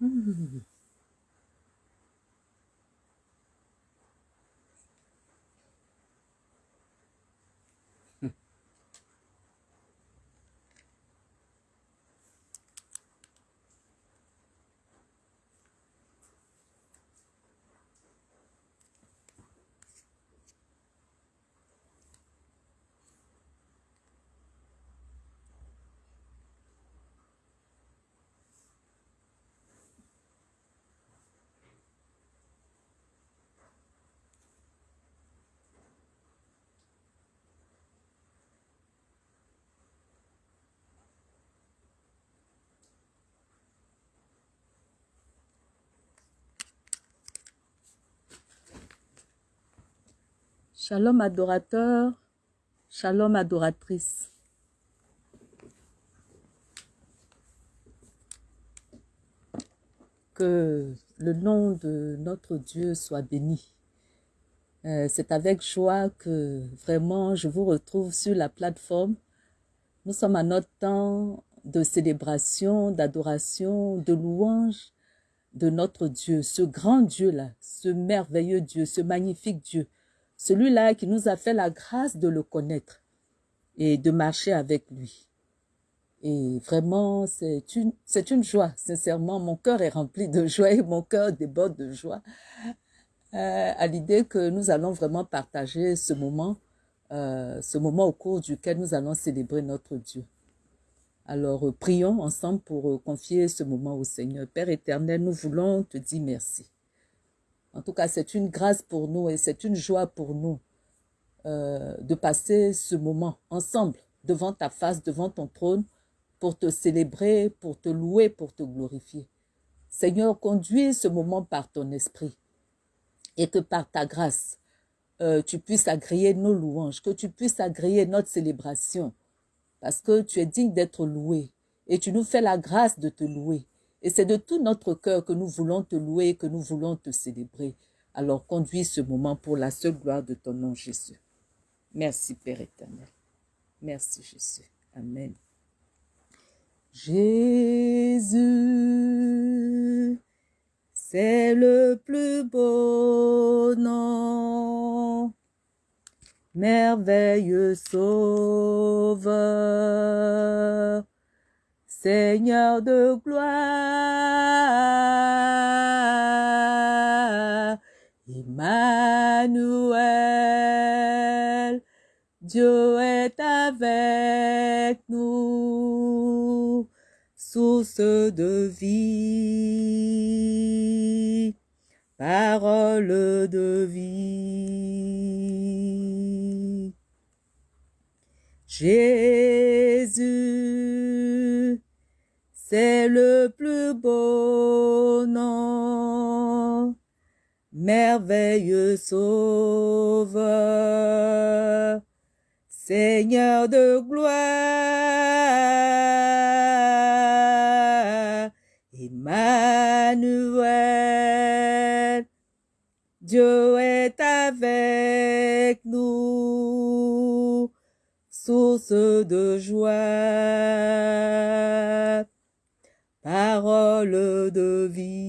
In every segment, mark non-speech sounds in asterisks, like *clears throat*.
嗯。Shalom adorateur, shalom adoratrice. Que le nom de notre Dieu soit béni. Euh, c'est avec joie que vraiment je vous retrouve sur la plateforme. Nous sommes à notre temps de célébration, d'adoration, de louange de notre Dieu, ce grand Dieu-là, ce merveilleux Dieu, ce magnifique Dieu celui-là qui nous a fait la grâce de le connaître et de marcher avec lui. Et vraiment, c'est une, une joie. Sincèrement, mon cœur est rempli de joie et mon cœur déborde de joie euh, à l'idée que nous allons vraiment partager ce moment, euh, ce moment au cours duquel nous allons célébrer notre Dieu. Alors, euh, prions ensemble pour confier ce moment au Seigneur. Père éternel, nous voulons te dire merci. En tout cas, c'est une grâce pour nous et c'est une joie pour nous euh, de passer ce moment ensemble devant ta face, devant ton trône, pour te célébrer, pour te louer, pour te glorifier. Seigneur, conduis ce moment par ton esprit et que par ta grâce, euh, tu puisses agréer nos louanges, que tu puisses agréer notre célébration, parce que tu es digne d'être loué et tu nous fais la grâce de te louer. Et c'est de tout notre cœur que nous voulons te louer, que nous voulons te célébrer. Alors conduis ce moment pour la seule gloire de ton nom, Jésus. Merci, Père éternel. Merci, Jésus. Amen. Jésus, c'est le plus beau nom, merveilleux sauveur, Seigneur de gloire, Emmanuel, Dieu est avec nous, source de vie, parole de vie. Jésus, c'est le plus beau nom, merveilleux sauveur, Seigneur de gloire, Emmanuel, Dieu est avec nous, source de joie de vie.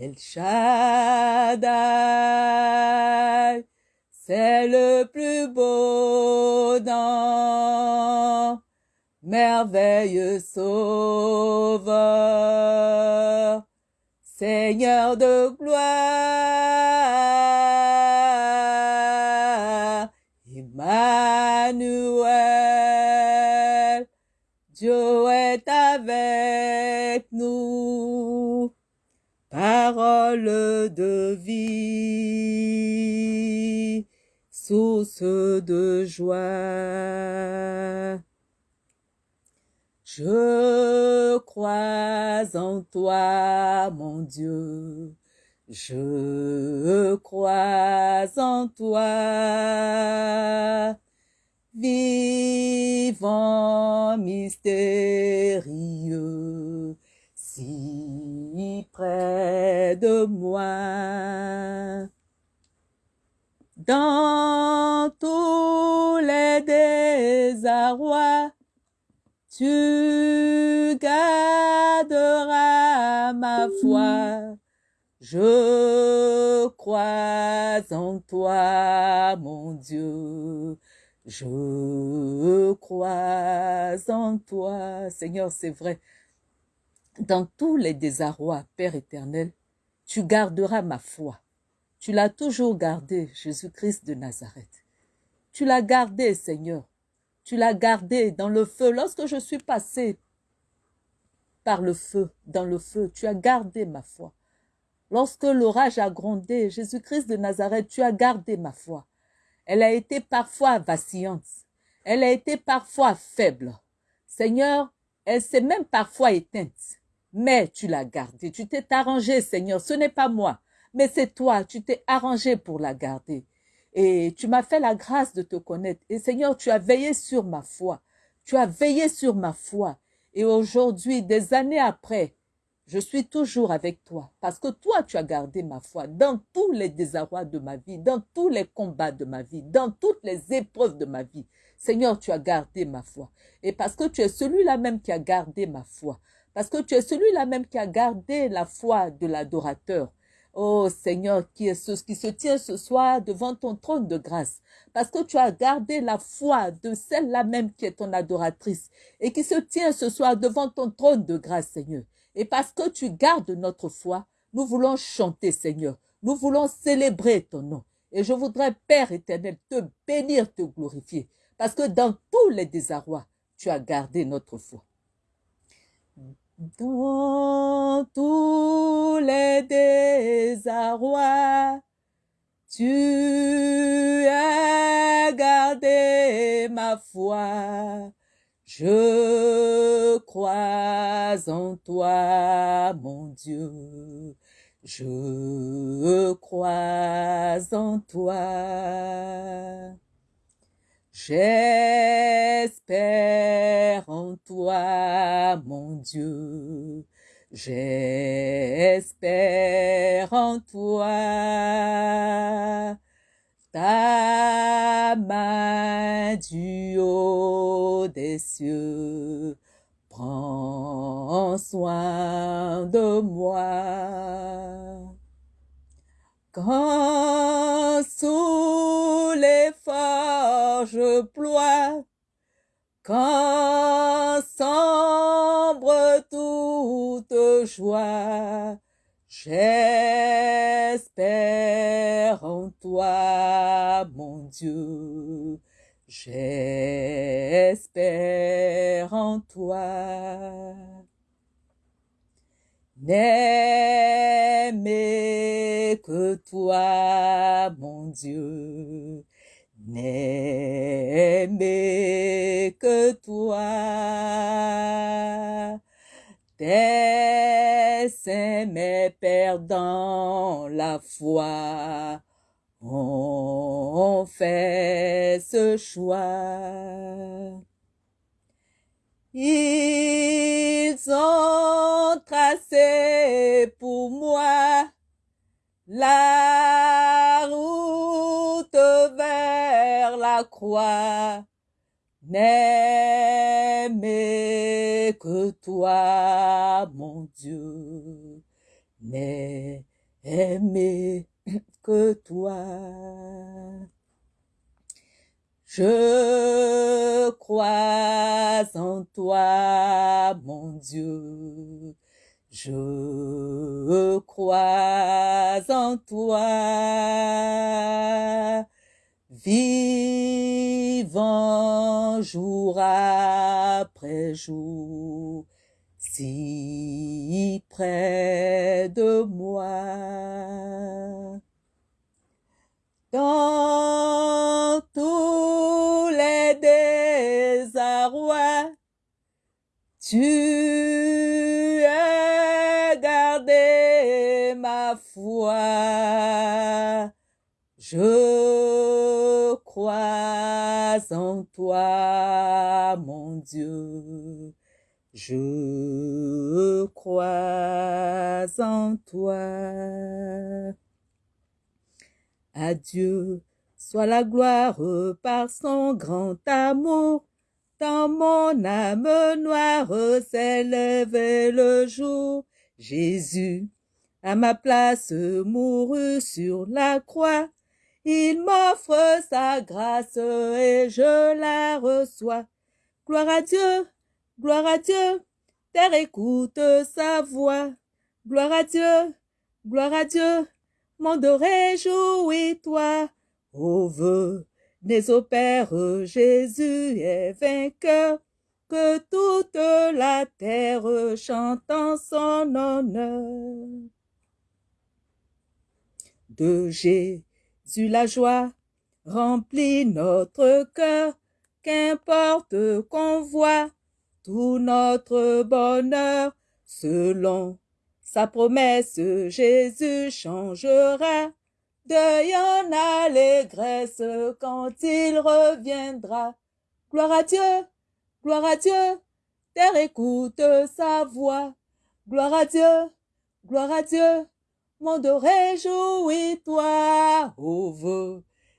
El Shaddai, c'est le plus beau nom, merveilleux sauveur, Seigneur de gloire, Je crois en toi, mon Dieu, je crois en toi, vivant mystérieux, si près de moi. Dans tu garderas ma foi. Je crois en toi, mon Dieu. Je crois en toi. Seigneur, c'est vrai. Dans tous les désarrois, Père éternel, tu garderas ma foi. Tu l'as toujours gardé, Jésus-Christ de Nazareth. Tu l'as gardé, Seigneur. Tu l'as gardé dans le feu. Lorsque je suis passé par le feu, dans le feu, tu as gardé ma foi. Lorsque l'orage a grondé, Jésus-Christ de Nazareth, tu as gardé ma foi. Elle a été parfois vacillante. Elle a été parfois faible. Seigneur, elle s'est même parfois éteinte. Mais tu l'as gardée. Tu t'es arrangé, Seigneur. Ce n'est pas moi, mais c'est toi. Tu t'es arrangé pour la garder. Et tu m'as fait la grâce de te connaître. Et Seigneur, tu as veillé sur ma foi. Tu as veillé sur ma foi. Et aujourd'hui, des années après, je suis toujours avec toi parce que toi, tu as gardé ma foi dans tous les désarrois de ma vie, dans tous les combats de ma vie, dans toutes les épreuves de ma vie. Seigneur, tu as gardé ma foi. Et parce que tu es celui-là même qui a gardé ma foi, parce que tu es celui-là même qui a gardé la foi de l'adorateur. Oh Seigneur, qui est ce qui se tient ce soir devant ton trône de grâce, parce que tu as gardé la foi de celle-là même qui est ton adoratrice et qui se tient ce soir devant ton trône de grâce, Seigneur. Et parce que tu gardes notre foi, nous voulons chanter, Seigneur. Nous voulons célébrer ton nom. Et je voudrais, Père éternel, te bénir, te glorifier. Parce que dans tous les désarrois, tu as gardé notre foi. Dans tous les désarrois, tu as gardé ma foi. Je crois en toi, mon Dieu. Je crois en toi. J'espère en toi, mon Dieu. J'espère en toi ta main du haut des cieux prends soin de moi. Quand sous les forges ploient, quand sombre toute joie, J'espère en toi, mon Dieu. J'espère en toi. N'aimer que toi, mon Dieu. N'aimer que toi. Tes saints, perdant la foi, ont fait ce choix. Ils ont tracé pour moi la la croix n'aimer que toi, mon Dieu, n'aimer que toi. Je crois en toi, mon Dieu. Je crois en toi vivant jour après jour, si près de moi. Dans tous les désarrois, tu as gardé ma foi. Crois en toi, mon Dieu. Je crois en toi. À Dieu soit la gloire par son grand amour. Dans mon âme noire s'élève le jour. Jésus, à ma place, mourut sur la croix. Il m'offre sa grâce et je la reçois. Gloire à Dieu, gloire à Dieu, terre écoute sa voix. Gloire à Dieu, gloire à Dieu, monde réjouis-toi. Ô venez au Père, Jésus est vainqueur, que toute la terre chante en son honneur. De Jésus la joie remplit notre cœur, qu'importe qu'on voit tout notre bonheur selon sa promesse, Jésus changera deuil en allégresse quand il reviendra. Gloire à Dieu, gloire à Dieu, terre écoute sa voix. Gloire à Dieu, gloire à Dieu, monde réjouis-toi. Ô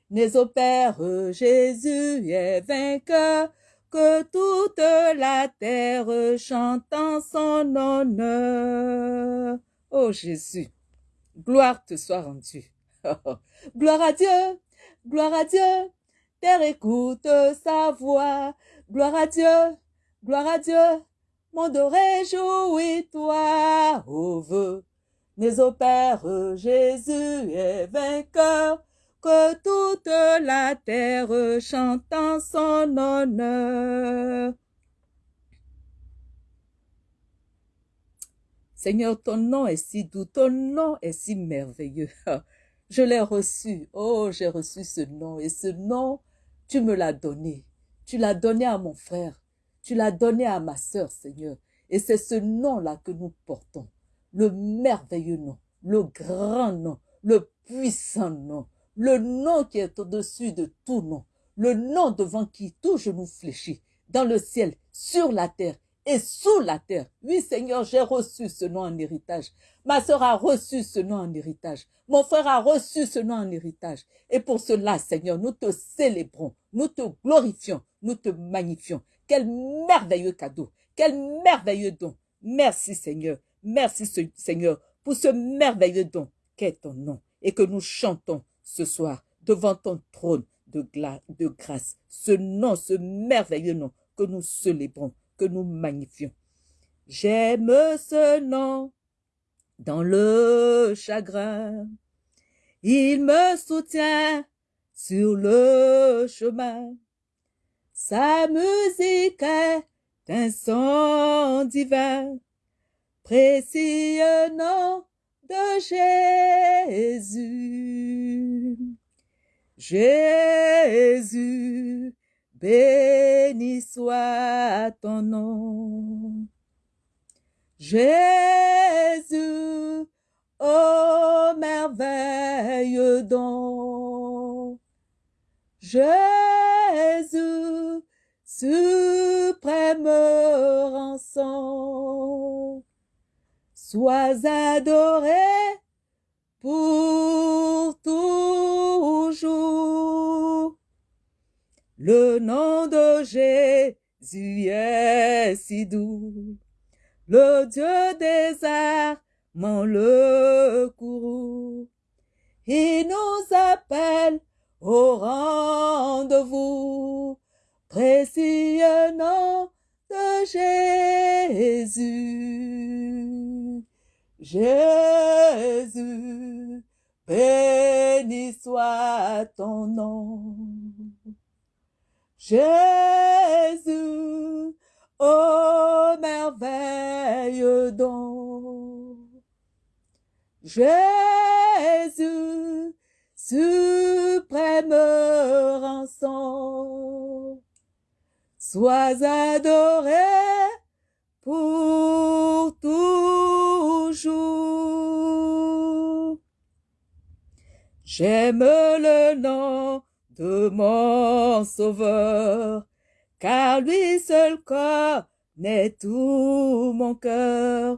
venez au Père, Jésus est vainqueur, que toute la terre chante en son honneur. Ô Jésus, gloire te soit rendue. *laughs* gloire à Dieu, gloire à Dieu, terre écoute sa voix. Gloire à Dieu, gloire à Dieu, monde réjouis-toi. Ô venez au Père, Jésus est vainqueur, que toute la terre chante en son honneur. Seigneur, ton nom est si doux, ton nom est si merveilleux. *laughs* Je l'ai reçu. Oh, j'ai reçu ce nom. Et ce nom, tu me l'as donné. Tu l'as donné à mon frère. Tu l'as donné à ma sœur, Seigneur. Et c'est ce nom-là que nous portons. Le merveilleux nom, le grand nom, le puissant nom, le nom qui est au-dessus de tout nom, le nom devant qui tout genou fléchit, dans le ciel, sur la terre et sous la terre. Oui, Seigneur, j'ai reçu ce nom en héritage. Ma sœur a reçu ce nom en héritage. Mon frère a reçu ce nom en héritage. Et pour cela, Seigneur, nous te célébrons, nous te glorifions, nous te magnifions. Quel merveilleux cadeau, quel merveilleux don. Merci, Seigneur. Merci, Seigneur, pour ce merveilleux don qu'est ton nom et que nous chantons ce soir devant ton trône de, grâce. Ce nom, ce merveilleux nom que nous célébrons, que nous magnifions. J'aime ce nom dans le chagrin. Il me soutient sur le chemin. Sa musique est un son divin, précieux nom de Jésus. Jésus, béni soit ton nom. Jésus, ô merveilleux don. Jésus, suprême rançon. Sois adoré pour toujours. Le nom de Jésus est si doux. Le Dieu des armes, le courroux. Il nous appelle au rendez-vous. Précieux nom de Jésus. Jésus, béni soit ton nom. Jésus, ô merveilleux don. Jésus, suprême rançon, sois adoré pour toujours. J'aime le nom de mon sauveur, car lui seul connaît tout mon cœur.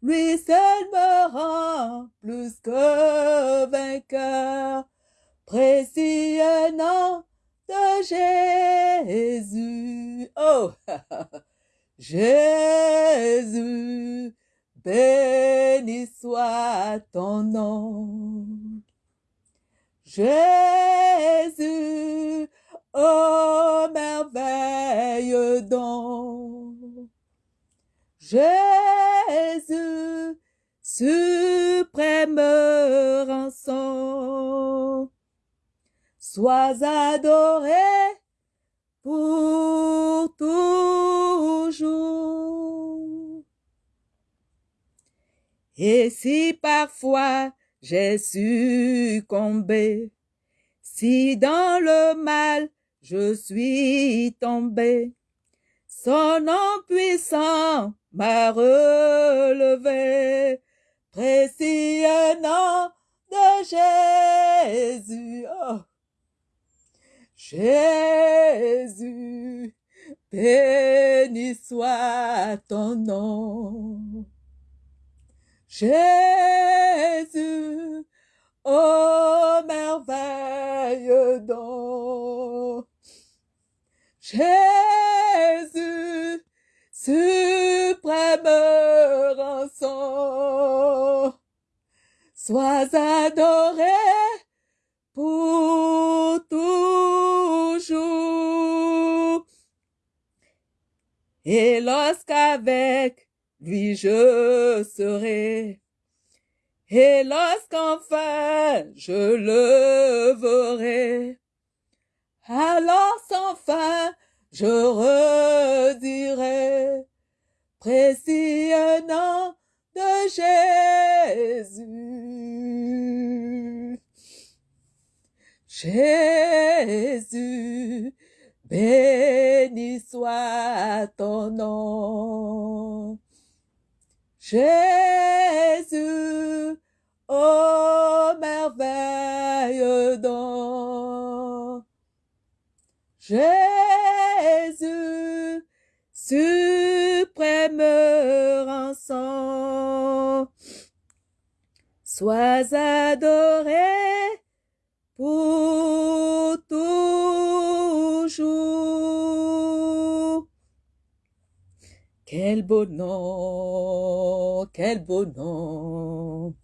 Lui seul me rend plus que vainqueur. Précieux nom de Jésus. Oh, *laughs* Jésus, béni soit ton nom. Jésus, oh merveille don. Jésus, suprême rançon, sois adoré pour toujours. Et si parfois j'ai succombé, si dans le mal je suis tombé, son nom puissant m'a relevé, précieux nom de Jésus. Oh. Jésus, béni soit ton nom. Jésus, oh merveille don. Jésus, suprême rançon, sois adoré pour toujours. Et lorsqu'avec lui je serai, et lorsqu'enfin je le verrai, alors sans fin je redirai, nom de Jésus. Jésus, béni soit ton nom. Jésus, oh merveille don. Jésus, suprême rançon, sois adoré pour toujours. Quel beau nom, quel beau nom,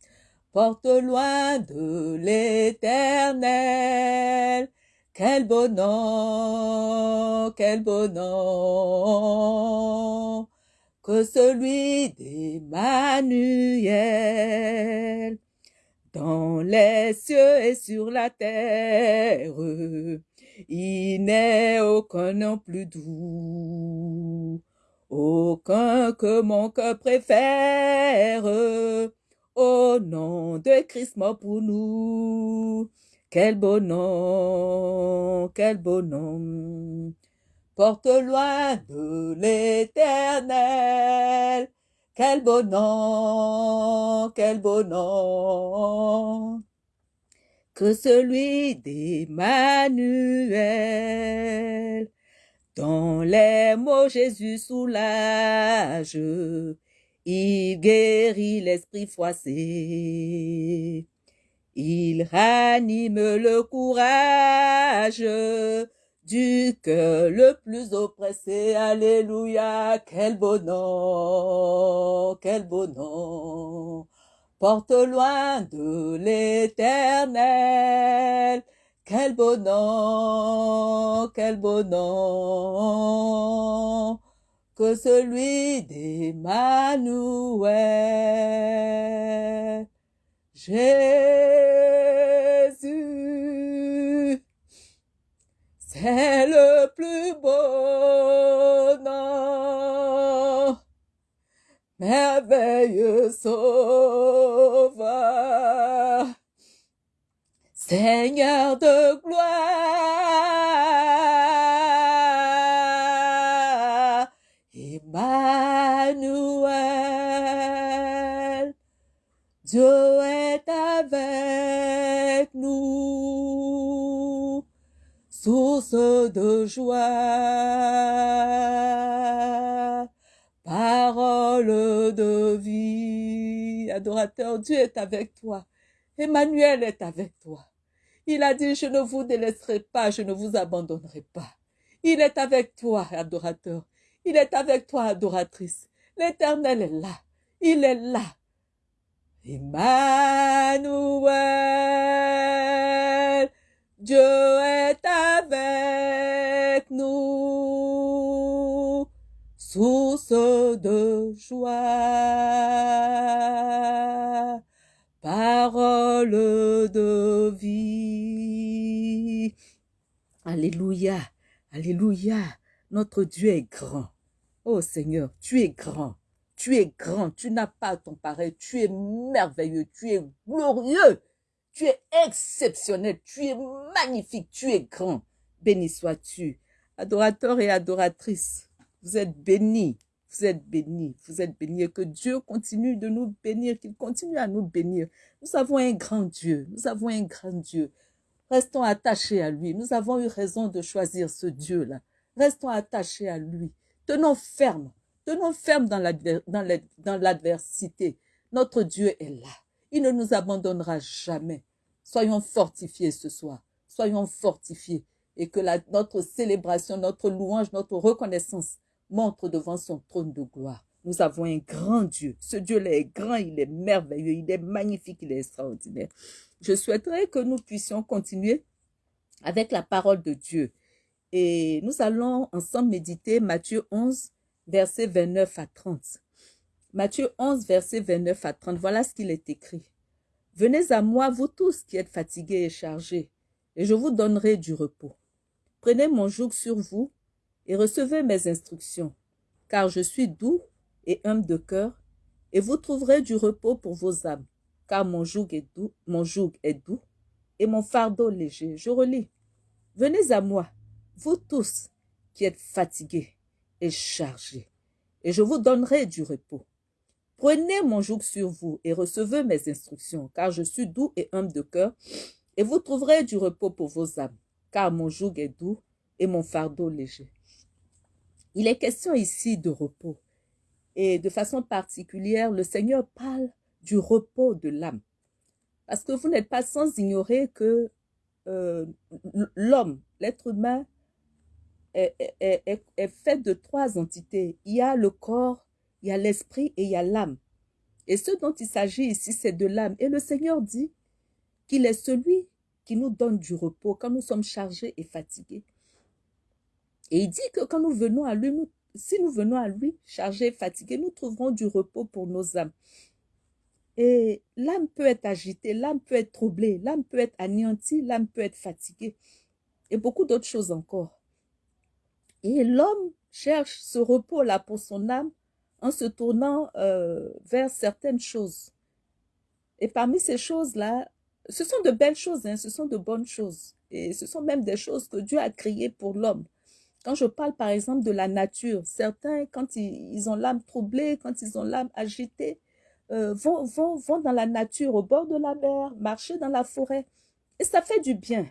porte loin de l'éternel. Quel beau nom, quel beau nom, que celui d'Emmanuel. Dans les cieux et sur la terre, il n'est aucun nom plus doux, aucun que mon cœur préfère, au nom de Christ mort pour nous. Quel beau nom, quel beau nom, porte loin de l'éternel. Quel nom, quel nom, que celui d'Emmanuel. Dans les mots Jésus soulage, il guérit l'esprit froissé. Il ranime le courage du cœur le plus oppressé. Alléluia, quel nom, quel nom. Porte loin de l'éternel. Quel nom, quel nom, que celui d'Emmanuel. Jésus, c'est le plus beau nom, merveilleux sauveur, Seigneur de gloire, de joie, parole de vie. Adorateur, Dieu est avec toi. Emmanuel est avec toi. Il a dit, je ne vous délaisserai pas, je ne vous abandonnerai pas. Il est avec toi, adorateur. Il est avec toi, adoratrice. L'Éternel est là. Il est là. Emmanuel, Dieu est avec nous, source de joie, parole de vie. Alléluia, Alléluia, notre Dieu est grand. Oh Seigneur, tu es grand. Tu es grand, tu n'as pas ton pareil, tu es merveilleux, tu es glorieux, tu es exceptionnel, tu es magnifique, tu es grand. Béni sois-tu. Adorateur et adoratrice, vous êtes bénis, vous êtes bénis, vous êtes bénis. Que Dieu continue de nous bénir, qu'il continue à nous bénir. Nous avons un grand Dieu, nous avons un grand Dieu. Restons attachés à lui. Nous avons eu raison de choisir ce Dieu-là. Restons attachés à lui. Tenons ferme Tenons ferme dans l'adversité. Notre Dieu est là. Il ne nous abandonnera jamais. Soyons fortifiés ce soir. Soyons fortifiés. Et que notre célébration, notre louange, notre reconnaissance montre devant son trône de gloire. Nous avons un grand Dieu. Ce Dieu-là est grand, il est merveilleux, il est magnifique, il est extraordinaire. Je souhaiterais que nous puissions continuer avec la parole de Dieu. Et nous allons ensemble méditer Matthieu 11, versets 29 à 30. Matthieu 11, verset 29 à 30, voilà ce qu'il est écrit. Venez à moi, vous tous qui êtes fatigués et chargés, et je vous donnerai du repos. Prenez mon joug sur vous et recevez mes instructions, car je suis doux et humble de cœur, et vous trouverez du repos pour vos âmes, car mon joug est doux, mon joug est doux, et mon fardeau léger. Je relis. Venez à moi, vous tous qui êtes fatigués et chargé, et je vous donnerai du repos. Prenez mon joug sur vous et recevez mes instructions, car je suis doux et humble de cœur, et vous trouverez du repos pour vos âmes, car mon joug est doux et mon fardeau léger. Il est question ici de repos, et de façon particulière, le Seigneur parle du repos de l'âme. Parce que vous n'êtes pas sans ignorer que euh, l'homme, l'être humain, est, est, fait de trois entités. Il y a le corps, il y a l'esprit et il y a l'âme. Et ce dont il s'agit ici, c'est de l'âme. Et le Seigneur dit qu'il est celui qui nous donne du repos quand nous sommes chargés et fatigués. Et il dit que quand nous venons à lui, si nous venons à lui chargés et fatigués, nous trouverons du repos pour nos âmes. Et l'âme peut être agitée, l'âme peut être troublée, l'âme peut être anéantie, l'âme peut être fatiguée. Et beaucoup d'autres choses encore. Et l'homme cherche ce repos-là pour son âme en se tournant euh, vers certaines choses. Et parmi ces choses-là, ce sont de belles choses, hein, ce sont de bonnes choses. Et ce sont même des choses que Dieu a créées pour l'homme. Quand je parle par exemple de la nature, certains, quand ils, ont l'âme troublée, quand ils ont l'âme agitée, euh, vont, vont, vont dans la nature, au bord de la mer, marcher dans la forêt. Et ça fait du bien.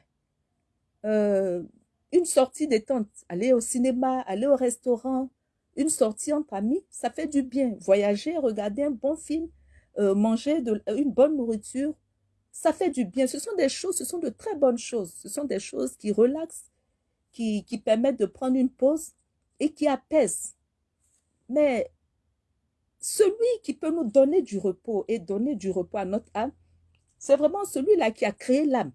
Euh, une sortie détente, aller au cinéma, aller au restaurant, une sortie entre amis, ça fait du bien. Voyager, regarder un bon film, euh, manger de, une bonne nourriture, ça fait du bien. Ce sont des choses, ce sont de très bonnes choses. Ce sont des choses qui relaxent, qui, qui permettent de prendre une pause et qui apaisent. Mais celui qui peut nous donner du repos et donner du repos à notre âme, c'est vraiment celui-là qui a créé l'âme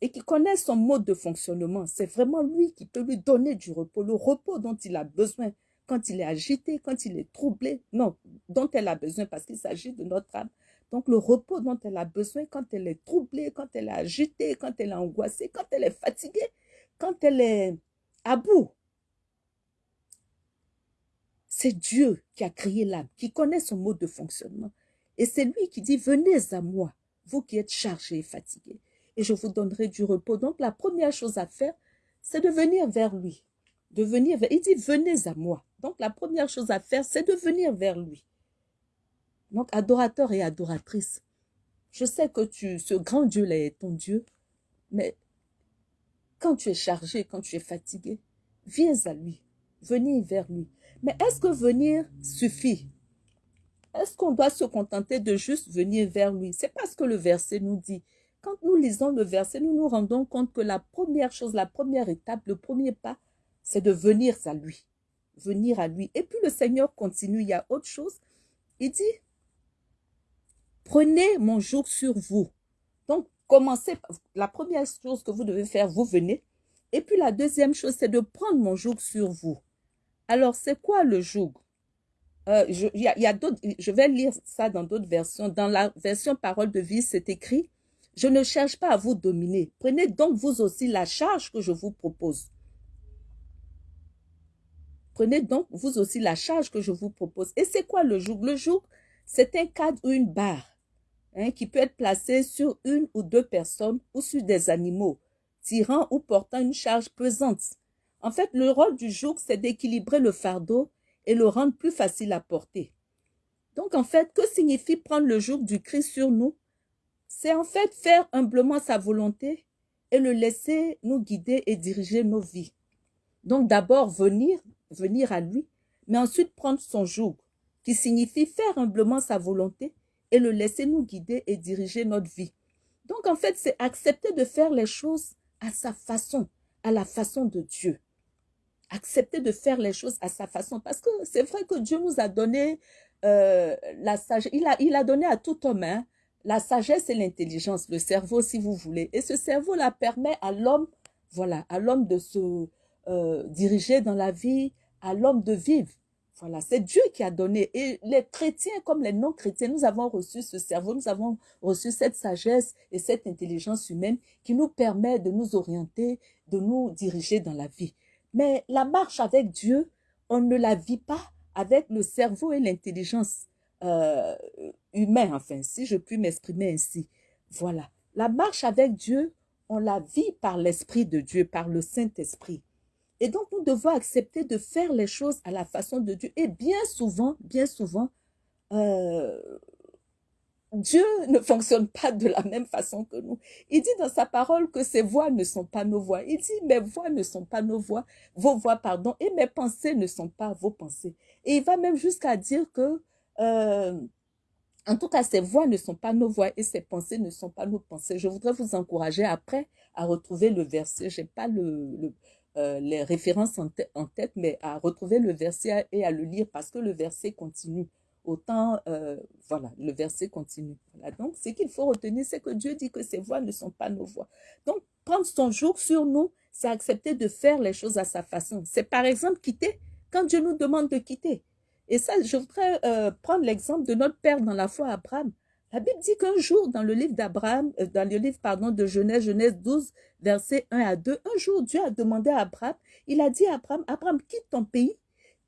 et qui connaît son mode de fonctionnement. C'est vraiment lui qui peut lui donner du repos, le repos dont il a besoin quand il est agité, quand il est troublé. Non, dont elle a besoin parce qu'il s'agit de notre âme. Donc le repos dont elle a besoin quand elle est troublée, quand elle est agitée, quand elle est angoissée, quand elle est fatiguée, quand elle est à bout. C'est Dieu qui a créé l'âme, qui connaît son mode de fonctionnement. Et c'est lui qui dit, venez à moi, vous qui êtes chargés et fatigués et je vous donnerai du repos. Donc, la première chose à faire, c'est de venir vers lui. De venir vers... Il dit, venez à moi. Donc, la première chose à faire, c'est de venir vers lui. Donc, adorateur et adoratrice, je sais que tu, ce grand Dieu-là est ton Dieu, mais quand tu es chargé, quand tu es fatigué, viens à lui, venez vers lui. Mais est-ce que venir suffit? Est-ce qu'on doit se contenter de juste venir vers lui? C'est pas ce que le verset nous dit. quand nous lisons le verset, nous nous rendons compte que la première chose, la première étape, le premier pas, c'est de venir à lui. Venir à lui. Et puis le Seigneur continue, il y a autre chose. Il dit, prenez mon joug sur vous. Donc, commencez, la première chose que vous devez faire, vous venez. Et puis la deuxième chose, c'est de prendre mon joug sur vous. Alors, c'est quoi le joug euh, je, y a, y a je vais lire ça dans d'autres versions. Dans la version parole de vie, c'est écrit, je ne cherche pas à vous dominer. Prenez donc vous aussi la charge que je vous propose. Prenez donc vous aussi la charge que je vous propose. Et c'est quoi le joug? Le joug, c'est un cadre ou une barre hein, qui peut être placé sur une ou deux personnes ou sur des animaux, tirant ou portant une charge pesante. En fait, le rôle du joug, c'est d'équilibrer le fardeau et le rendre plus facile à porter. Donc, en fait, que signifie prendre le joug du Christ sur nous? C'est en fait faire humblement sa volonté et le laisser nous guider et diriger nos vies. Donc, d'abord, venir, venir à lui, mais ensuite prendre son joug, qui signifie faire humblement sa volonté et le laisser nous guider et diriger notre vie. Donc, en fait, c'est accepter de faire les choses à sa façon, à la façon de Dieu accepter de faire les choses à sa façon. Parce que c'est vrai que Dieu nous a donné euh, la sagesse. Il a, il a donné à tout homme hein, la sagesse et l'intelligence, le cerveau si vous voulez. Et ce cerveau-là permet à l'homme, voilà, à l'homme de se euh, diriger dans la vie, à l'homme de vivre. Voilà, c'est Dieu qui a donné. Et les chrétiens comme les non-chrétiens, nous avons reçu ce cerveau, nous avons reçu cette sagesse et cette intelligence humaine qui nous permet de nous orienter, de nous diriger dans la vie. Mais la marche avec Dieu, on ne la vit pas avec le cerveau et l'intelligence euh, humaine, enfin, si je puis m'exprimer ainsi. Voilà. La marche avec Dieu, on la vit par l'Esprit de Dieu, par le Saint-Esprit. Et donc, nous devons accepter de faire les choses à la façon de Dieu. Et bien souvent, bien souvent, euh, Dieu ne fonctionne pas de la même façon que nous. Il dit dans sa parole que ses voix ne sont pas nos voix. Il dit mes voix ne sont pas nos voix, vos voix, pardon, et mes pensées ne sont pas vos pensées. Et il va même jusqu'à dire que, euh, en tout cas, ses voix ne sont pas nos voix et ses pensées ne sont pas nos pensées. Je voudrais vous encourager après à retrouver le verset. J'ai pas le, euh, les références en, en tête, mais à retrouver le verset et à le lire parce que le verset continue autant, euh, voilà, le verset continue. donc, ce qu'il faut retenir, c'est que Dieu dit que ses voix ne sont pas nos voix. Donc, prendre son jour sur nous, c'est accepter de faire les choses à sa façon. C'est par exemple quitter quand Dieu nous demande de quitter. Et ça, je voudrais euh, prendre l'exemple de notre père dans la foi, Abraham. La Bible dit qu'un jour, dans le livre d'Abraham, euh, dans le livre, de Genèse, Genèse 12, versets 1 à 2, un jour, Dieu a demandé à Abraham, il a dit à Abraham, Abraham, quitte ton pays,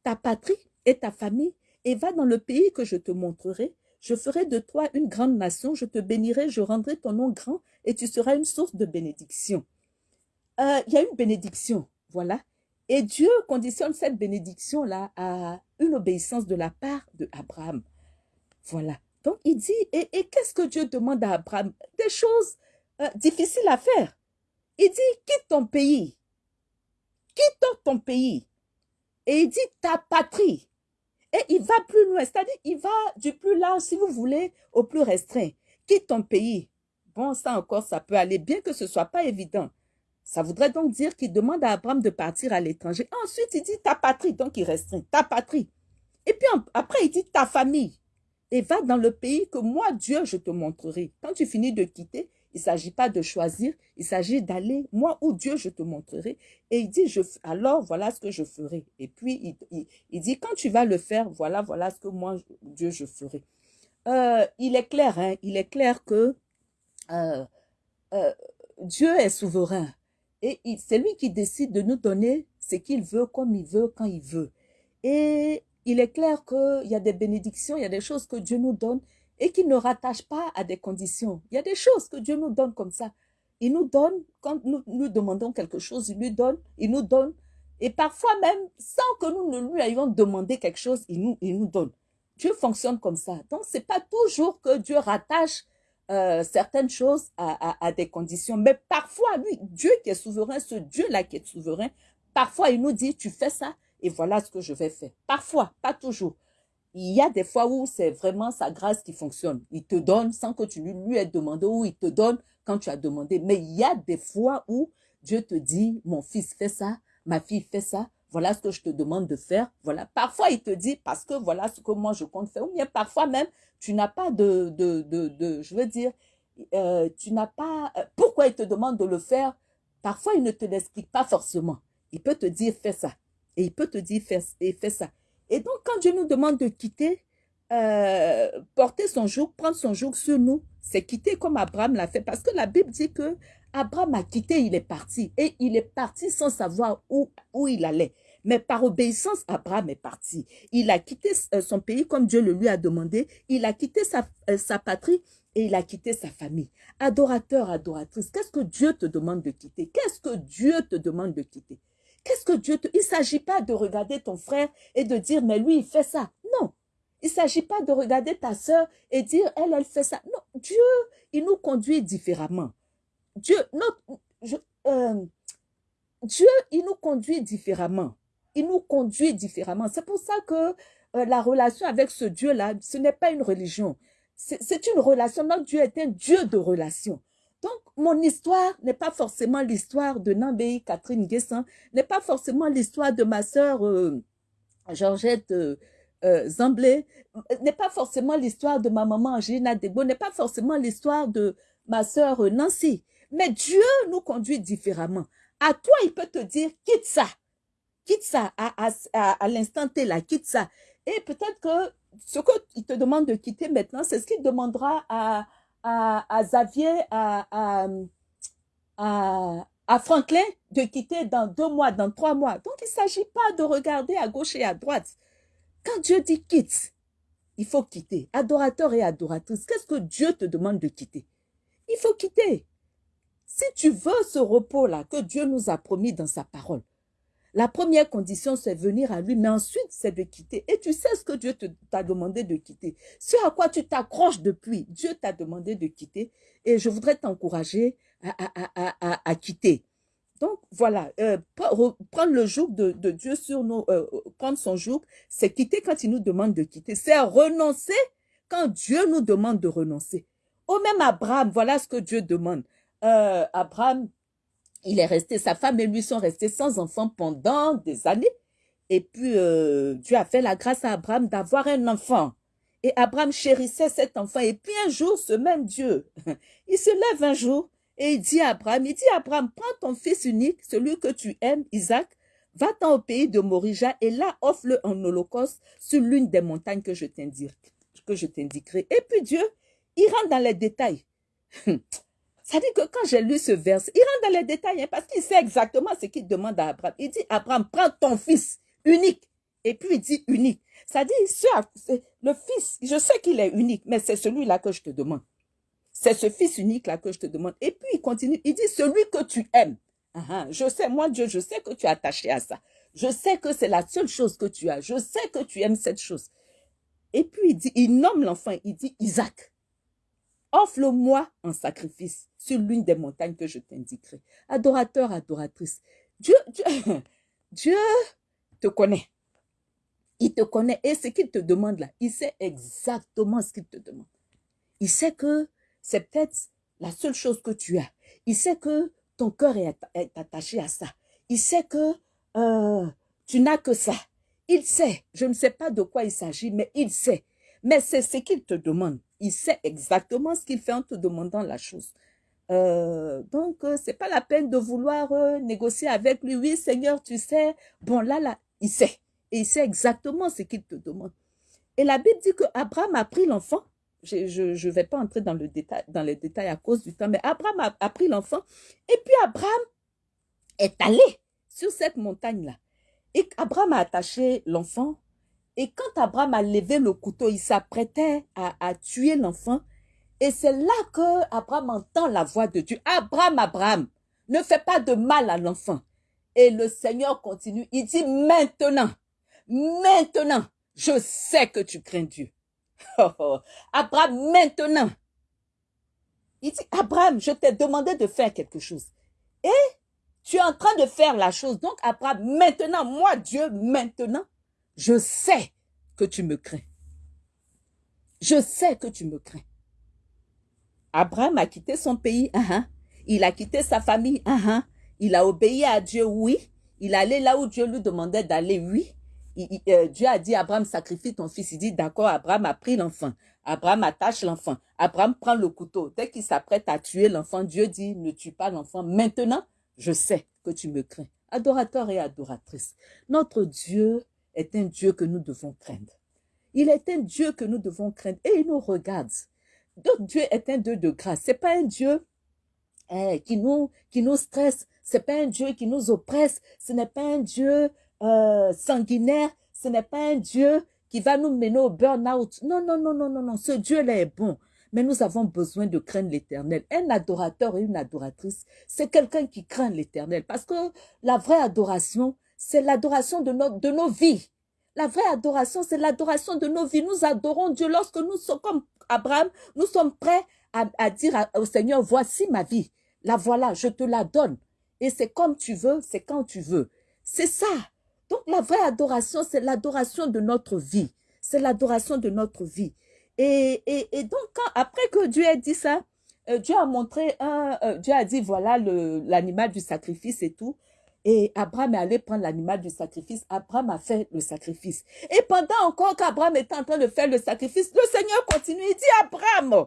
ta patrie et ta famille et va dans le pays que je te montrerai. Je ferai de toi une grande nation, je te bénirai, je rendrai ton nom grand et tu seras une source de bénédiction. Euh, il y a une bénédiction, voilà. Et Dieu conditionne cette bénédiction-là à une obéissance de la part de Abraham. Voilà. Donc il dit, et, qu'est-ce que Dieu demande à Abraham? Des choses euh, difficiles à faire. Il dit, quitte ton pays. Quitte ton pays. Et il dit, ta patrie. Et il va plus loin, c'est-à-dire il va du plus large, si vous voulez, au plus restreint. Quitte ton pays. Bon, ça encore, ça peut aller, bien que ce soit pas évident. Ça voudrait donc dire qu'il demande à Abraham de partir à l'étranger. Ensuite, il dit ta patrie, donc il restreint, ta patrie. Et puis après, il dit ta famille. Et va dans le pays que moi, Dieu, je te montrerai. Quand tu finis de quitter, il ne s'agit pas de choisir, il s'agit d'aller, moi ou Dieu, je te montrerai. Et il dit, je, alors voilà ce que je ferai. Et puis, il, dit, quand tu vas le faire, voilà, voilà ce que moi, Dieu, je ferai. Euh, il est clair, hein, il est clair que euh, euh, Dieu est souverain. Et c'est lui qui décide de nous donner ce qu'il veut, comme il veut, quand il veut. Et il est clair qu'il y a des bénédictions, il y a des choses que Dieu nous donne et qui ne rattache pas à des conditions. Il y a des choses que Dieu nous donne comme ça. Il nous donne, quand nous nous demandons quelque chose, il nous donne, il nous donne. Et parfois même, sans que nous ne lui ayons demandé quelque chose, il nous, il nous donne. Dieu fonctionne comme ça. Donc, c'est pas toujours que Dieu rattache euh, certaines choses à, à, à, des conditions. Mais parfois, lui, Dieu qui est souverain, ce Dieu-là qui est souverain, parfois il nous dit, tu fais ça et voilà ce que je vais faire. Parfois, pas toujours. il y a des fois où c'est vraiment sa grâce qui fonctionne. Il te donne sans que tu lui, lui aies demandé ou il te donne quand tu as demandé. Mais il y a des fois où Dieu te dit, mon fils fait ça, ma fille fait ça, voilà ce que je te demande de faire. Voilà. Parfois, il te dit, parce que voilà ce que moi je compte faire. Ou bien parfois même, tu n'as pas de, de, de, de, je veux dire, euh, tu n'as pas, euh, pourquoi il te demande de le faire? Parfois, il ne te l'explique pas forcément. Il peut te dire, fais ça. Et il peut te dire, fais, et fais ça. Et donc, quand Dieu nous demande de quitter, euh, porter son joug, prendre son joug sur nous, c'est quitter comme Abraham l'a fait. Parce que la Bible dit que Abraham a quitté, il est parti. Et il est parti sans savoir où, où il allait. Mais par obéissance, Abraham est parti. Il a quitté euh, son pays comme Dieu le lui a demandé. Il a quitté euh, sa patrie et il a quitté sa famille. Adorateur, adoratrice, qu'est-ce que Dieu te demande de quitter? Qu'est-ce que Dieu te demande de quitter? Qu'est-ce que Dieu te... Il ne s'agit pas de regarder ton frère et de dire, mais lui, il fait ça. Non. Il ne s'agit pas de regarder ta sœur et dire, elle, elle fait ça. Non. Dieu, il nous conduit différemment. Dieu, notre, euh, Dieu, il nous conduit différemment. Il nous conduit différemment. C'est pour ça que euh, la relation avec ce Dieu-là, ce n'est pas une religion. C'est une relation. Notre Dieu est un Dieu de relation. Donc, mon histoire n'est pas forcément l'histoire de Nambéi Catherine Guessin, n'est pas forcément l'histoire de ma sœur euh, Georgette euh, euh, Zamblé, n'est pas forcément l'histoire de ma maman Angelina Debo, n'est pas forcément l'histoire de ma sœur Nancy. Mais Dieu nous conduit différemment. À toi, il peut te dire, quitte ça. Quitte ça à, à, à, l'instant T là, quitte ça. Et peut-être que ce qu'il te demande de quitter maintenant, c'est ce qu'il demandera à, à, à Xavier, à, à, à, Franklin de quitter dans deux mois, dans trois mois. Donc, il ne s'agit pas de regarder à gauche et à droite. Quand Dieu dit quitte, il faut quitter. Adorateur et adoratrice, qu'est-ce que Dieu te demande de quitter? Il faut quitter. Si tu veux ce repos-là que Dieu nous a promis dans sa parole, la première condition, c'est venir à lui, mais ensuite, c'est de quitter. Et tu sais ce que Dieu t'a demandé de quitter. Ce à quoi tu t'accroches depuis, Dieu t'a demandé de quitter. Et je voudrais t'encourager à, à, quitter. Donc, voilà, euh, prendre le joug de, Dieu sur nous, euh, prendre son joug, c'est quitter quand il nous demande de quitter. C'est renoncer quand Dieu nous demande de renoncer. Au même Abraham, voilà ce que Dieu demande. Euh, Abraham, il est resté, sa femme et lui sont restés sans enfant pendant des années. Et puis, euh, Dieu a fait la grâce à Abraham d'avoir un enfant. Et Abraham chérissait cet enfant. Et puis un jour, ce même Dieu, *laughs* il se lève un jour et il dit à Abraham, il dit à Abraham, prends ton fils unique, celui que tu aimes, Isaac, va-t'en au pays de Morija et là, offre-le en holocauste sur l'une des montagnes que je t'indiquerai. Et puis Dieu, il rentre dans les détails. *laughs* Ça dit que quand j'ai lu ce verset, il rentre dans les détails hein, parce qu'il sait exactement ce qu'il demande à Abraham. Il dit, Abraham, prends ton fils unique. Et puis il dit unique. Ça dit, le fils, je sais qu'il est unique, mais c'est celui-là que je te demande. C'est ce fils unique-là que je te demande. Et puis il continue, il dit, celui que tu aimes. Ah, ah, je sais, moi Dieu, je sais que tu es attaché à ça. Je sais que c'est la seule chose que tu as. Je sais que tu aimes cette chose. Et puis il dit, il nomme l'enfant, il dit Isaac. Offre-le-moi en sacrifice sur l'une des montagnes que je t'indiquerai. Adorateur, adoratrice, Dieu, Dieu, *laughs* Dieu te connaît. Il te connaît et ce qu'il te demande là, il sait exactement ce qu'il te demande. Il sait que c'est peut-être la seule chose que tu as. Il sait que ton cœur est, attaché à ça. Il sait que euh, tu n'as que ça. Il sait. Je ne sais pas de quoi il s'agit, mais il sait. Mais c'est ce qu'il te demande. Il sait exactement ce qu'il fait en te demandant la chose. Euh, donc, euh, c'est pas la peine de vouloir euh, négocier avec lui. Oui, Seigneur, tu sais. Bon, là, là, il sait. Et il sait exactement ce qu'il te demande. Et la Bible dit que Abraham a pris l'enfant. Je ne vais pas entrer dans, le détail, dans les détails à cause du temps, mais Abraham a, a pris l'enfant. Et puis Abraham est allé sur cette montagne-là. Et Abraham a attaché l'enfant et quand Abraham a levé le couteau, il s'apprêtait à, tuer l'enfant. Et c'est là que Abraham entend la voix de Dieu. Abraham, Abraham, ne fais pas de mal à l'enfant. Et le Seigneur continue. Il dit maintenant, maintenant, je sais que tu crains Dieu. *laughs* Oh, oh. Abraham, maintenant. Il dit, Abraham, je t'ai demandé de faire quelque chose. Et tu es en train de faire la chose. Donc, Abraham, maintenant, moi, Dieu, maintenant, je sais que tu me crains. Je sais que tu me crains. Abraham a quitté son pays, uh il a quitté sa famille, uh il a obéi à Dieu, oui. Il allait là où Dieu lui demandait d'aller, oui. Euh, Dieu a dit, Abraham, sacrifie ton fils. Il dit, d'accord, Abraham a pris l'enfant. Abraham attache l'enfant. Abraham prend le couteau. Dès qu'il s'apprête à tuer l'enfant, Dieu dit, ne tue pas l'enfant. Maintenant, je sais que tu me crains. Adorateur et adoratrice, notre Dieu est un Dieu que nous devons craindre. Il est un Dieu que nous devons craindre et il nous regarde. Notre Dieu est un Dieu de grâce. C'est pas un Dieu eh, qui nous qui nous stresse. C'est pas un Dieu qui nous oppresse. Ce n'est pas un Dieu euh, sanguinaire. Ce n'est pas un Dieu qui va nous mener au burn-out. Non, non, non, non, non, non. Ce Dieu-là est bon. Mais nous avons besoin de craindre l'éternel. Un adorateur et une adoratrice, c'est quelqu'un qui craint l'éternel. Parce que la vraie adoration, c'est l'adoration de, de nos vies. La vraie adoration, c'est l'adoration de nos vies. Nous adorons Dieu lorsque nous sommes comme Abraham, nous sommes prêts à, dire au Seigneur, voici ma vie. La voilà, je te la donne. Et c'est comme tu veux, c'est quand tu veux. C'est ça. Donc la vraie adoration, c'est l'adoration de notre vie. C'est l'adoration de notre vie. Et, et, donc, après que Dieu ait dit ça, euh, Dieu a montré un, euh, Dieu a dit, voilà l'animal du sacrifice et tout. Et Abraham est allé prendre l'animal du sacrifice. Abraham a fait le sacrifice. Et pendant encore qu'Abraham était en train de faire le sacrifice, le Seigneur continue. Il dit, Abraham,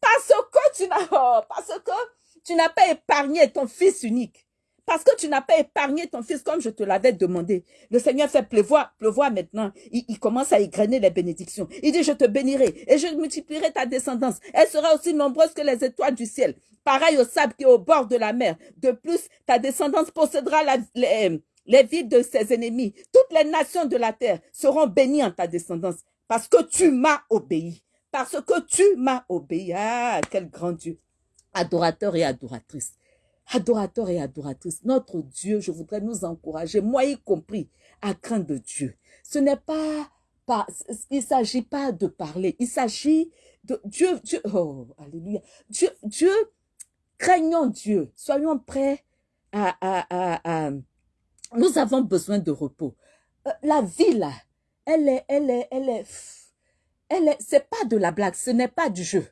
parce que tu n'as, parce que tu n'as pas épargné ton fils unique. Parce que tu n'as pas épargné ton fils comme je te l'avais demandé. Le Seigneur fait pleuvoir, pleuvoir maintenant. Il, commence à égrener les bénédictions. Il dit, je te bénirai et je multiplierai ta descendance. Elle sera aussi nombreuse que les étoiles du ciel. Pareil au sable qui est au bord de la mer. De plus, ta descendance possédera les, les villes de ses ennemis. Toutes les nations de la terre seront bénies en ta descendance. Parce que tu m'as obéi. Parce que tu m'as obéi. Ah, quel grand Dieu. Adorateur et adoratrice adorateurs et adoratrices, notre Dieu, je voudrais nous encourager, moi y compris, à craindre Dieu. Ce n'est pas, pas il s'agit pas de parler, il s'agit de Dieu, Dieu, oh, alléluia, Dieu, Dieu, craignons Dieu, soyons prêts à, à, à, à nous avons besoin de repos. Euh, la vie là, elle est, elle est, elle est, elle est, c'est pas de la blague, ce n'est pas du jeu.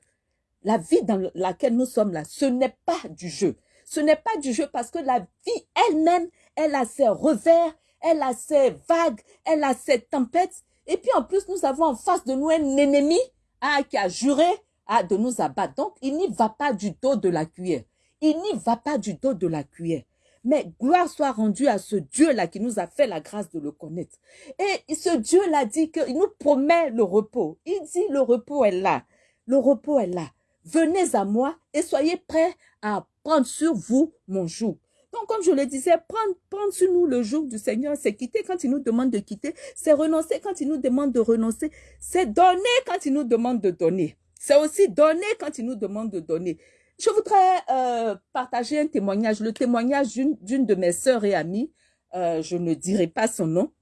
La vie dans laquelle nous sommes là, ce n'est pas du jeu. Ce n'est pas du jeu parce que la vie elle-même, elle a ses revers, elle a ses vagues, elle a ses tempêtes. Et puis en plus, nous avons en face de nous un ennemi ah, qui a juré ah, de nous abattre. Donc, il n'y va pas du dos de la cuillère. Il n'y va pas du dos de la cuillère. Mais gloire soit rendue à ce Dieu-là qui nous a fait la grâce de le connaître. Et ce Dieu-là dit qu'il nous promet le repos. Il dit le repos est là. Le repos est là. Venez à moi et soyez prêts à prendre sur vous mon joug. Donc, comme je le disais, prendre, prendre sur nous le joug du Seigneur, c'est quitter quand il nous demande de quitter, c'est renoncer quand il nous demande de renoncer, c'est donner quand il nous demande de donner. C'est aussi donner quand il nous demande de donner. Je voudrais euh, partager un témoignage, le témoignage d'une de mes sœurs et amies, euh, je ne dirai pas son nom.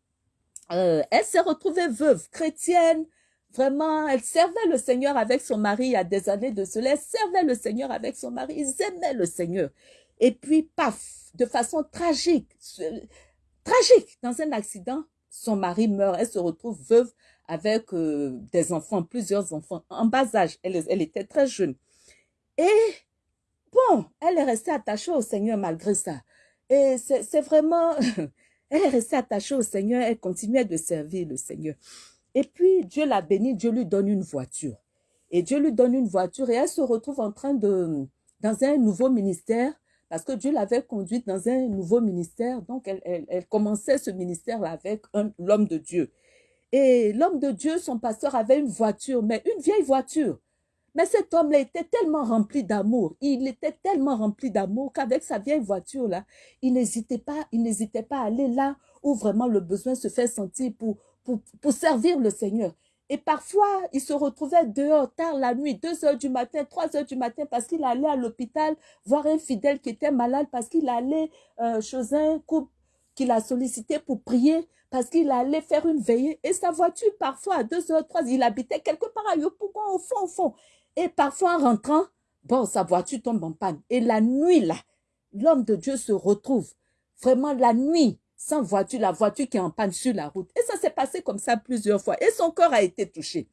Euh, elle s'est retrouvée veuve, chrétienne, Vraiment, elle servait le Seigneur avec son mari il y a des années de cela. Elle servait le Seigneur avec son mari. Ils aimaient le Seigneur. Et puis, paf, de façon tragique, tragique, dans un accident, son mari meurt. Elle se retrouve veuve avec euh, des enfants, plusieurs enfants, en bas âge. Elle, elle était très jeune. Et bon, elle est restée attachée au Seigneur malgré ça. Et c'est vraiment... *laughs* elle est restée attachée au Seigneur. Elle continuait de servir le Seigneur. Et puis, Dieu l'a béni, Dieu lui donne une voiture. Et Dieu lui donne une voiture et elle se retrouve en train de, dans un nouveau ministère, parce que Dieu l'avait conduite dans un nouveau ministère. Donc, elle, elle, commençait ce ministère avec l'homme de Dieu. Et l'homme de Dieu, son pasteur, avait une voiture, mais une vieille voiture. Mais cet homme-là était tellement rempli d'amour. Il était tellement rempli d'amour qu'avec sa vieille voiture-là, il n'hésitait pas, il n'hésitait pas à aller là où vraiment le besoin se fait sentir pour, pour, servir le Seigneur. Et parfois, il se retrouvait dehors tard la nuit, 2 heures du matin, 3 heures du matin, parce qu'il allait à l'hôpital voir un fidèle qui était malade, parce qu'il allait euh, chez un couple qu'il a sollicité pour prier, parce qu'il allait faire une veillée. Et sa voiture, parfois, à 2 heures, 3 il habitait quelque part à au fond, au fond. Et parfois, en rentrant, bon, sa voiture tombe en panne. Et la nuit, là, l'homme de Dieu se retrouve. Vraiment, la nuit, sans voiture, la voiture qui est en panne sur la route. Et ça s'est passé comme ça plusieurs fois. Et son corps a été touché.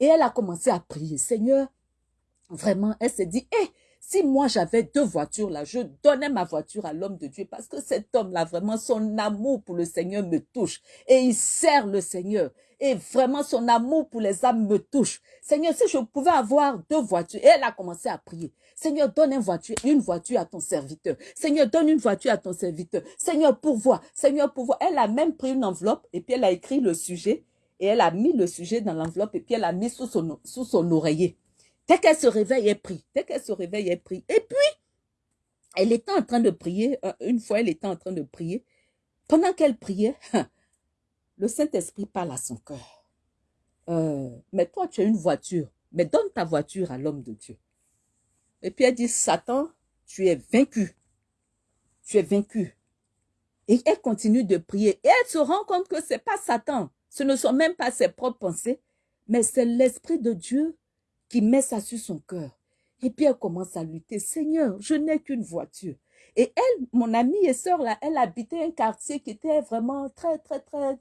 Et elle a commencé à prier. Seigneur, vraiment, elle s'est dit, hé, si moi j'avais deux voitures là, je donnais ma voiture à l'homme de Dieu parce que cet homme-là, vraiment, son amour pour le Seigneur me touche et il sert le Seigneur. Et vraiment, son amour pour les âmes me touche. Seigneur, si je pouvais avoir deux voitures, et elle a commencé à prier. Seigneur, donne une voiture, une voiture à ton serviteur. Seigneur, donne une voiture à ton serviteur. Seigneur, pourvois. Seigneur, pourvois. Elle a même pris une enveloppe et puis elle a écrit le sujet et elle a mis le sujet dans l'enveloppe et puis elle a mis sous son, sous son oreiller. Dès qu'elle se réveille, elle prie. Dès qu'elle se réveille, elle prie. Et puis, elle était en train de prier. Euh, une fois, elle était en train de prier. Pendant qu'elle priait, *laughs* le Saint-Esprit parle à son cœur. Euh, mais toi, tu as une voiture. Mais donne ta voiture à l'homme de Dieu. Et puis elle dit, Satan, tu es vaincu. Tu es vaincu. Et elle continue de prier. Et elle se rend compte que ce n'est pas Satan. Ce ne sont même pas ses propres pensées. Mais c'est l'Esprit de Dieu qui met ça sur son cœur. Et puis elle commence à lutter. Seigneur, je n'ai qu'une voiture. Et elle, mon amie et sœur, là, elle habitait un quartier qui était vraiment très, très, très,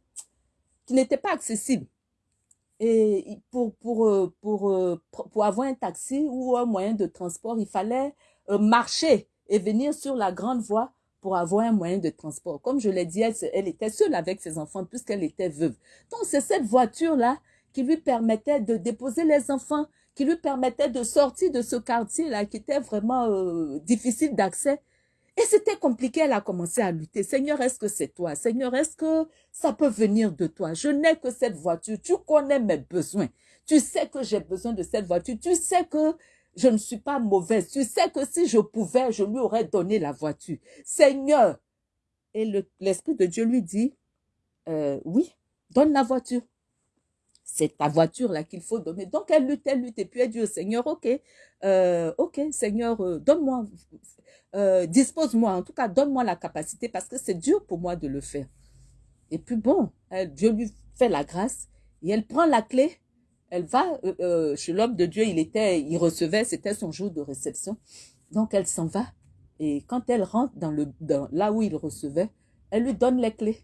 qui n'était pas accessible. Et pour, pour, euh, pour, euh, pour, avoir un taxi ou un moyen de transport, il fallait euh, marcher et venir sur la grande voie pour avoir un moyen de transport. Comme je l'ai dit, elle, elle, était seule avec ses enfants puisqu'elle était veuve. Donc c'est cette voiture-là qui lui permettait de déposer les enfants, qui lui permettait de sortir de ce quartier-là qui était vraiment euh, difficile d'accès. Et c'était compliqué, elle a commencé à lutter. Seigneur, est-ce que c'est toi? Seigneur, est-ce que ça peut venir de toi? Je n'ai que cette voiture. Tu connais mes besoins. Tu sais que j'ai besoin de cette voiture. Tu sais que je ne suis pas mauvaise. Tu sais que si je pouvais, je lui aurais donné la voiture. Seigneur. Et l'Esprit de Dieu lui dit, euh, oui, donne la voiture c'est ta voiture là qu'il faut donner. Donc elle lutte, elle lutte, et puis elle dit au Seigneur, ok, euh, ok, Seigneur, euh, donne-moi, euh, dispose-moi, en tout cas, donne-moi la capacité parce que c'est dur pour moi de le faire. Et puis bon, Dieu lui fait la grâce et elle prend la clé, elle va chez l'homme de Dieu, il était, il recevait, c'était son jour de réception. Donc elle s'en va et quand elle rentre dans le, dans, là où il recevait, elle lui donne les clés.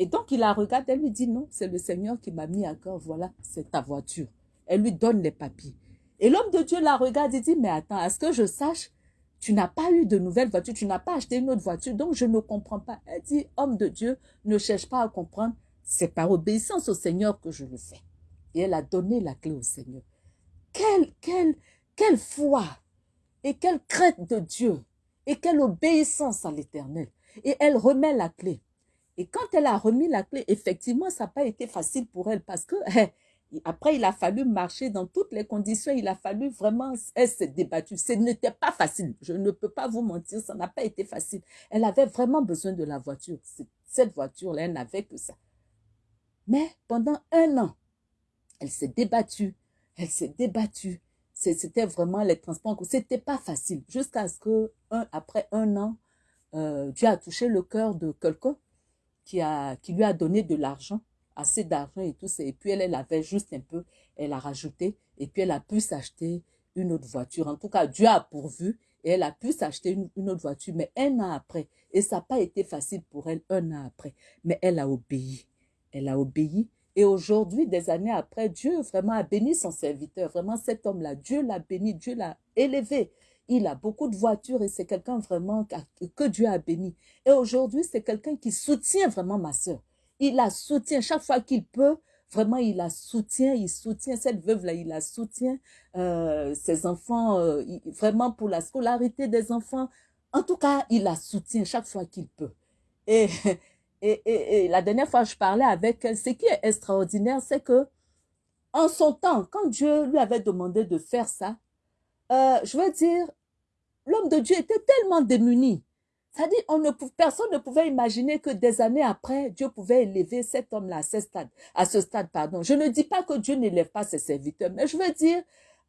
Et donc, il la regarde, elle lui dit, non, c'est le Seigneur qui m'a mis à cœur, voilà, c'est ta voiture. Elle lui donne les papiers. Et l'homme de Dieu la regarde et dit, mais attends, à ce que je sache, tu n'as pas eu de nouvelle voiture, tu n'as pas acheté une autre voiture, donc je ne comprends pas. Elle dit, homme de Dieu, ne cherche pas à comprendre, c'est par obéissance au Seigneur que je le fais. Et elle a donné la clé au Seigneur. Quelle, quelle, quelle foi et quelle crainte de Dieu et quelle obéissance à l'éternel. Et elle remet la clé. Et quand elle a remis la clé, effectivement, ça n'a pas été facile pour elle parce que *laughs* après, il a fallu marcher dans toutes les conditions. Il a fallu vraiment, elle s'est débattue. Ce n'était pas facile. Je ne peux pas vous mentir, ça n'a pas été facile. Elle avait vraiment besoin de la voiture. Cette voiture-là, elle n'avait que ça. Mais pendant un an, elle s'est débattue. Elle s'est débattue. C'était vraiment les transports. C'était pas facile. Jusqu'à ce que, après un an, euh, Dieu a touché le cœur de quelqu'un qui, lui a donné de l'argent, assez d'argent et tout ça. Et puis elle, elle avait juste un peu, elle a rajouté et puis elle a pu s'acheter une autre voiture. En tout cas, Dieu a pourvu et elle a pu s'acheter une, une, autre voiture, mais un an après. Et ça n'a pas été facile pour elle un an après. Mais elle a obéi. Elle a obéi. Et aujourd'hui, des années après, Dieu vraiment a béni son serviteur. Vraiment, cet homme-là, Dieu l'a béni, Dieu l'a élevé. Il a beaucoup de voitures et c'est quelqu'un vraiment que Dieu a béni. Et aujourd'hui, c'est quelqu'un qui soutient vraiment ma soeur. Il la soutient chaque fois qu'il peut. Vraiment, il la soutient, il soutient cette veuve-là, il la soutient, euh, ses enfants, euh, vraiment pour la scolarité des enfants. En tout cas, il la soutient chaque fois qu'il peut. *laughs* Et, et, et, la dernière fois, je parlais avec elle. Ce qui est extraordinaire, c'est que en son temps, quand Dieu lui avait demandé de faire ça, euh, je veux dire, l'homme de Dieu était tellement démuni. C'est-à-dire, on ne, personne ne pouvait imaginer que des années après, Dieu pouvait élever cet homme-là à ce stade. À ce stade pardon. Je ne dis pas que Dieu n'élève pas ses serviteurs, mais je veux dire,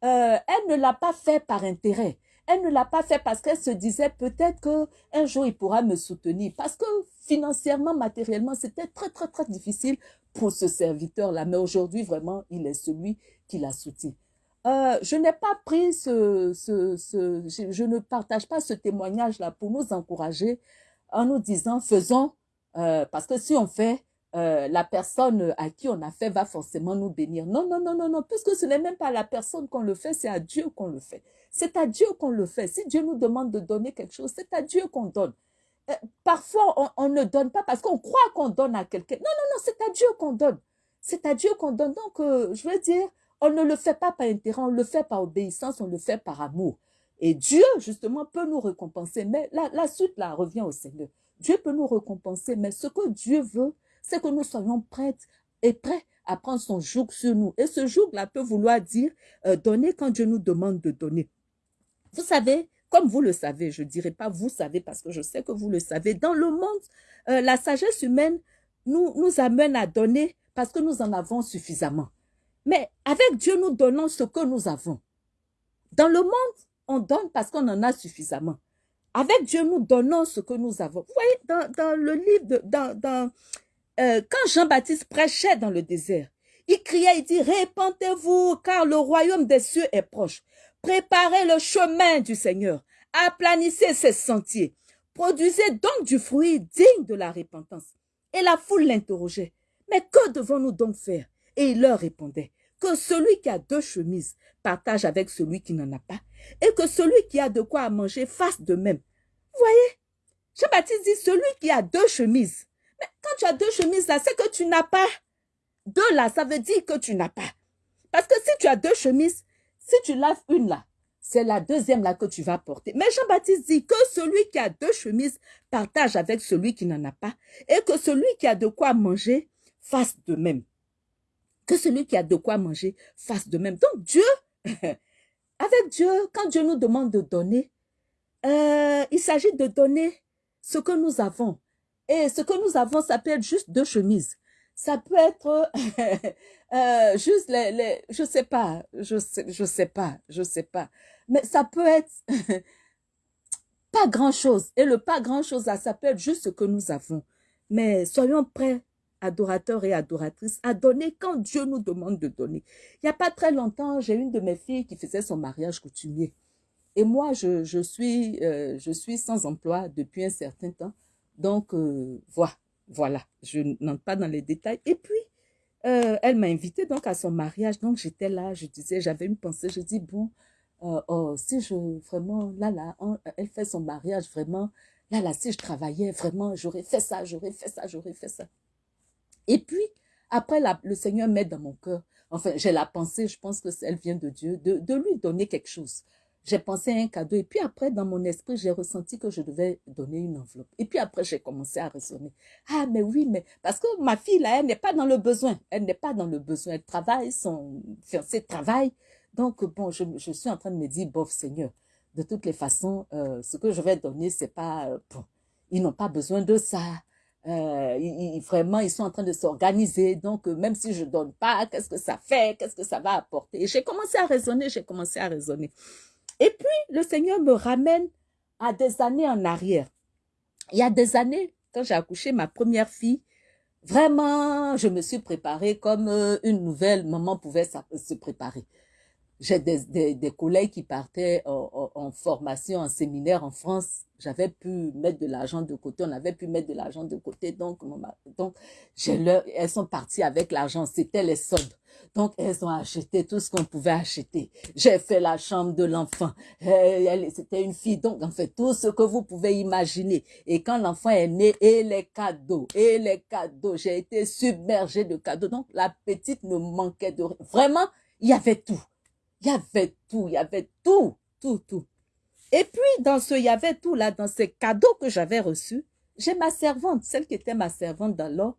euh, elle ne l'a pas fait par intérêt. Elle ne l'a pas fait parce qu'elle se disait peut-être que un jour il pourra me soutenir. Parce que financièrement, matériellement, c'était très, très, très difficile pour ce serviteur-là. Mais aujourd'hui, vraiment, il est celui qui la soutient. Euh, je n'ai pas pris ce, ce, ce je, ne partage pas ce témoignage-là pour nous encourager en nous disant faisons, euh, parce que si on fait, euh, la personne à qui on a fait va forcément nous bénir. Non, non, non, non, non, puisque ce n'est même pas la personne qu'on le fait, c'est à Dieu qu'on le fait. C'est à Dieu qu'on le fait. Si Dieu nous demande de donner quelque chose, c'est à Dieu qu'on donne. Euh, parfois, on, ne donne pas parce qu'on croit qu'on donne à quelqu'un. Non, non, non, c'est à Dieu qu'on donne. C'est à Dieu qu'on donne. Donc, euh, je veux dire, on ne le fait pas par intérêt, on le fait par obéissance, on le fait par amour. Et Dieu, justement, peut nous récompenser. Mais la, suite, là, revient au Seigneur. Dieu peut nous récompenser, mais ce que Dieu veut, c'est que nous soyons prêts et prêts à prendre son joug sur nous. Et ce joug-là peut vouloir dire euh, donner quand Dieu nous demande de donner. Vous savez, comme vous le savez, je ne dirais pas vous savez parce que je sais que vous le savez, dans le monde, euh, la sagesse humaine nous amène à donner parce que nous en avons suffisamment. Mais avec Dieu, nous donnons ce que nous avons. Dans le monde, on donne parce qu'on en a suffisamment. Avec Dieu, nous donnons ce que nous avons. Vous voyez, dans, le livre, de, dans, dans, euh, quand Jean-Baptiste prêchait dans le désert, il criait, il dit, répentez-vous, car le royaume des cieux est proche. Préparez le chemin du Seigneur. Aplanissez ses sentiers. Produisez donc du fruit digne de la repentance. Et la foule l'interrogeait. Mais que devons-nous donc faire? Et il leur répondait que celui qui a deux chemises partage avec celui qui n'en a pas, et que celui qui a de quoi manger fasse de même. Vous voyez? Jean-Baptiste dit, celui qui a deux chemises mais quand tu as deux chemises là, c'est que tu n'as pas. Deux là, ça veut dire que tu n'as pas. Parce que si tu as deux chemises, si tu laves une là, c'est la deuxième là que tu vas porter. Mais Jean-Baptiste dit que celui qui a deux chemises partage avec celui qui n'en a pas et que celui qui a de quoi manger fasse de même. Que celui qui a de quoi manger fasse de même. Donc Dieu, *laughs* avec Dieu, quand Dieu nous demande de donner, euh, il s'agit de donner ce que nous avons. Et ce que nous avons, ça peut être juste deux chemises. Ça peut être *laughs* euh, juste les, les, je sais pas, je sais, je sais pas, je sais pas. Mais ça peut être *laughs* pas grand chose. Et le pas grand chose là, ça peut être juste ce que nous avons. Mais soyons prêts, adorateurs et adoratrices, à donner quand Dieu nous demande de donner. Il n'y a pas très longtemps, j'ai une de mes filles qui faisait son mariage coutumier. Et moi, je, suis, euh, je suis sans emploi depuis un certain temps. Donc, euh, voilà, je n'entre pas dans les détails. Et puis, euh, elle m'a invité donc à son mariage. Donc, j'étais là, je disais, j'avais une pensée, je dis, bon, oh, si je, vraiment, là, là, elle fait son mariage, vraiment, là, là, si je travaillais, vraiment, j'aurais fait ça, j'aurais fait ça, j'aurais fait ça. Et puis, après, la, le Seigneur met dans mon cœur, enfin, j'ai la pensée, je pense que elle vient de Dieu, de, de lui donner quelque chose j'ai pensé à un cadeau. Et puis après, dans mon esprit, j'ai ressenti que je devais donner une enveloppe. Et puis après, j'ai commencé à raisonner. Ah, mais oui, mais parce que ma fille, là, elle n'est pas dans le besoin. Elle n'est pas dans le besoin. Elle travaille, son fiancé travaille. Donc, bon, je, je, suis en train de me dire, bof, Seigneur, de toutes les façons, euh, ce que je vais donner, c'est pas, euh, bon, ils n'ont pas besoin de ça. Euh, ils, vraiment, ils sont en train de s'organiser. Donc, euh, même si je donne pas, qu'est-ce que ça fait? Qu'est-ce que ça va apporter? J'ai commencé à raisonner, j'ai commencé à raisonner. Et puis, le Seigneur me ramène à des années en arrière. Il y a des années, quand j'ai accouché ma première fille, vraiment, je me suis préparée comme euh, une nouvelle maman pouvait se préparer. J'ai des, des, collègues qui partaient en, formation, en séminaire en France. J'avais pu mettre de l'argent de côté. On avait pu mettre de l'argent de côté. Donc, donc leur, elles sont parties avec l'argent. C'était les soldes. Donc, elles ont acheté tout ce qu'on pouvait acheter. J'ai fait la chambre de l'enfant. C'était une fille. Donc, en fait, tout ce que vous pouvez imaginer. Et quand l'enfant est né, et les cadeaux, et les cadeaux, j'ai été submergée de cadeaux. Donc, la petite ne manquait de rien. Vraiment, il y avait tout. Il y avait tout, il y avait tout, tout, tout. Et puis, dans ce il y avait tout là, dans ces cadeaux que j'avais reçus, j'ai ma servante, celle qui était ma servante dans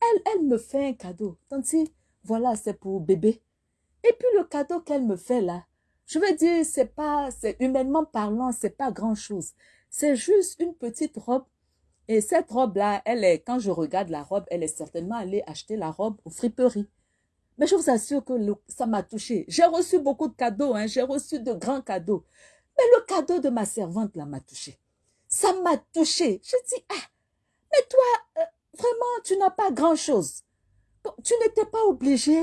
Elle, elle me fait un cadeau. Tanti, voilà, c'est pour bébé. Et puis le cadeau qu'elle me fait là, je veux dire, c'est pas, c'est humainement parlant, c'est pas grand chose. C'est juste une petite robe. Et cette robe-là, elle est, quand je regarde la robe, elle est certainement allée acheter la robe aux friperies. Mais je vous assure que ça m'a touché. J'ai reçu beaucoup de cadeaux, hein, j'ai reçu de grands cadeaux. Mais le cadeau de ma servante, là, m'a touché. Ça m'a touché. Je dis, ah, mais toi, euh, vraiment, tu n'as pas grand-chose. tu n'étais pas obligé.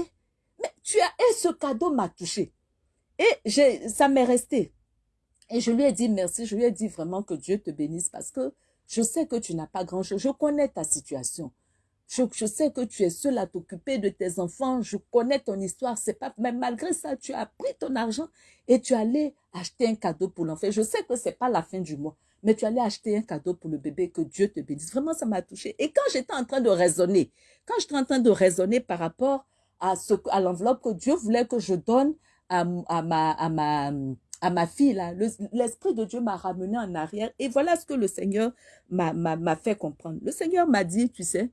Mais tu as, et ce cadeau m'a touché. Et ça m'est resté. Et je lui ai dit merci, je lui ai dit vraiment que Dieu te bénisse parce que je sais que tu n'as pas grand-chose. Je connais ta situation. Je, sais que tu es seul à t'occuper de tes enfants. Je connais ton histoire. C'est pas, mais malgré ça, tu as pris ton argent et tu allais acheter un cadeau pour l'enfant. Je sais que c'est pas la fin du mois, mais tu allais acheter un cadeau pour le bébé. Que Dieu te bénisse. Vraiment, ça m'a touché. Et quand j'étais en train de raisonner, quand j'étais en train de raisonner par rapport à ce, à l'enveloppe que Dieu voulait que je donne à, à ma, à ma, à ma fille là, l'esprit de Dieu m'a ramené en arrière et voilà ce que le Seigneur m'a fait comprendre. Le Seigneur m'a dit, tu sais,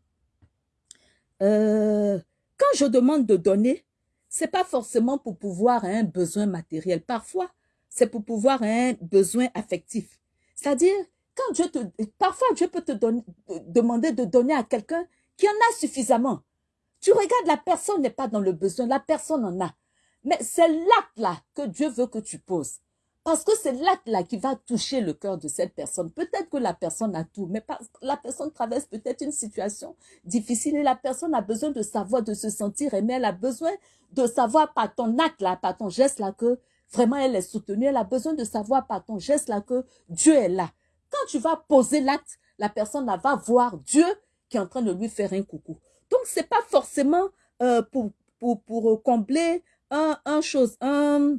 euh, quand je demande de donner, c'est pas forcément pour pouvoir un besoin matériel. Parfois, c'est pour pouvoir un besoin affectif. C'est-à-dire, quand Dieu te, parfois Dieu peut te donner, demander de donner à quelqu'un qui en a suffisamment. Tu regardes, la personne n'est pas dans le besoin, la personne en a. Mais c'est l'acte-là que Dieu veut que tu poses. Parce que c'est l'acte-là qui va toucher le cœur de cette personne. Peut-être que la personne a tout, mais la personne traverse peut-être une situation difficile et la personne a besoin de savoir, de se sentir aimée. Elle a besoin de savoir par ton acte-là, par ton geste-là que vraiment elle est soutenue. Elle a besoin de savoir par ton geste-là que Dieu est là. Quand tu vas poser l'acte, la personne va voir Dieu qui est en train de lui faire un coucou. Donc, c'est pas forcément euh, pour, pour, pour combler un, un chose, un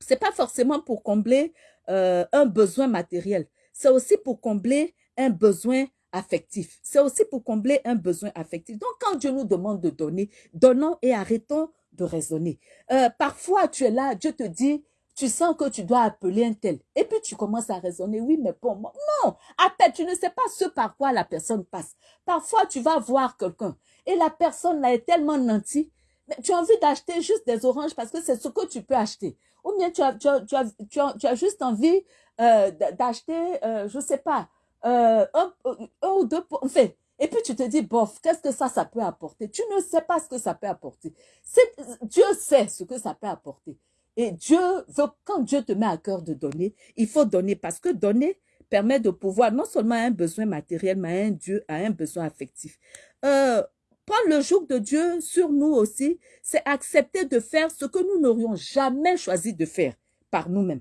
c'est pas forcément pour combler euh, un besoin matériel. C'est aussi pour combler un besoin affectif. C'est aussi pour combler un besoin affectif. Donc, quand Dieu nous demande de donner, donnons et arrêtons de raisonner. Euh, parfois, tu es là, Dieu te dit, tu sens que tu dois appeler un tel. Et puis, tu commences à raisonner, oui, mais pour moi, non, appelle, tu ne sais pas ce par quoi la personne passe. Parfois, tu vas voir quelqu'un et la personne là est tellement nantie, mais tu as envie d'acheter juste des oranges parce que c'est ce que tu peux acheter. Ou bien tu as, tu as, tu as, tu as, tu as juste envie euh, d'acheter, euh, je sais pas, euh, un, un, ou deux, enfin, et puis tu te dis, bof, qu'est-ce que ça, ça peut apporter? Tu ne sais pas ce que ça peut apporter. Dieu sait ce que ça peut apporter. Et Dieu veut, quand Dieu te met à cœur de donner, il faut donner parce que donner permet de pouvoir non seulement un besoin matériel, mais un Dieu a un besoin affectif. Euh, Prendre le joug de Dieu sur nous aussi, c'est accepter de faire ce que nous n'aurions jamais choisi de faire par nous-mêmes.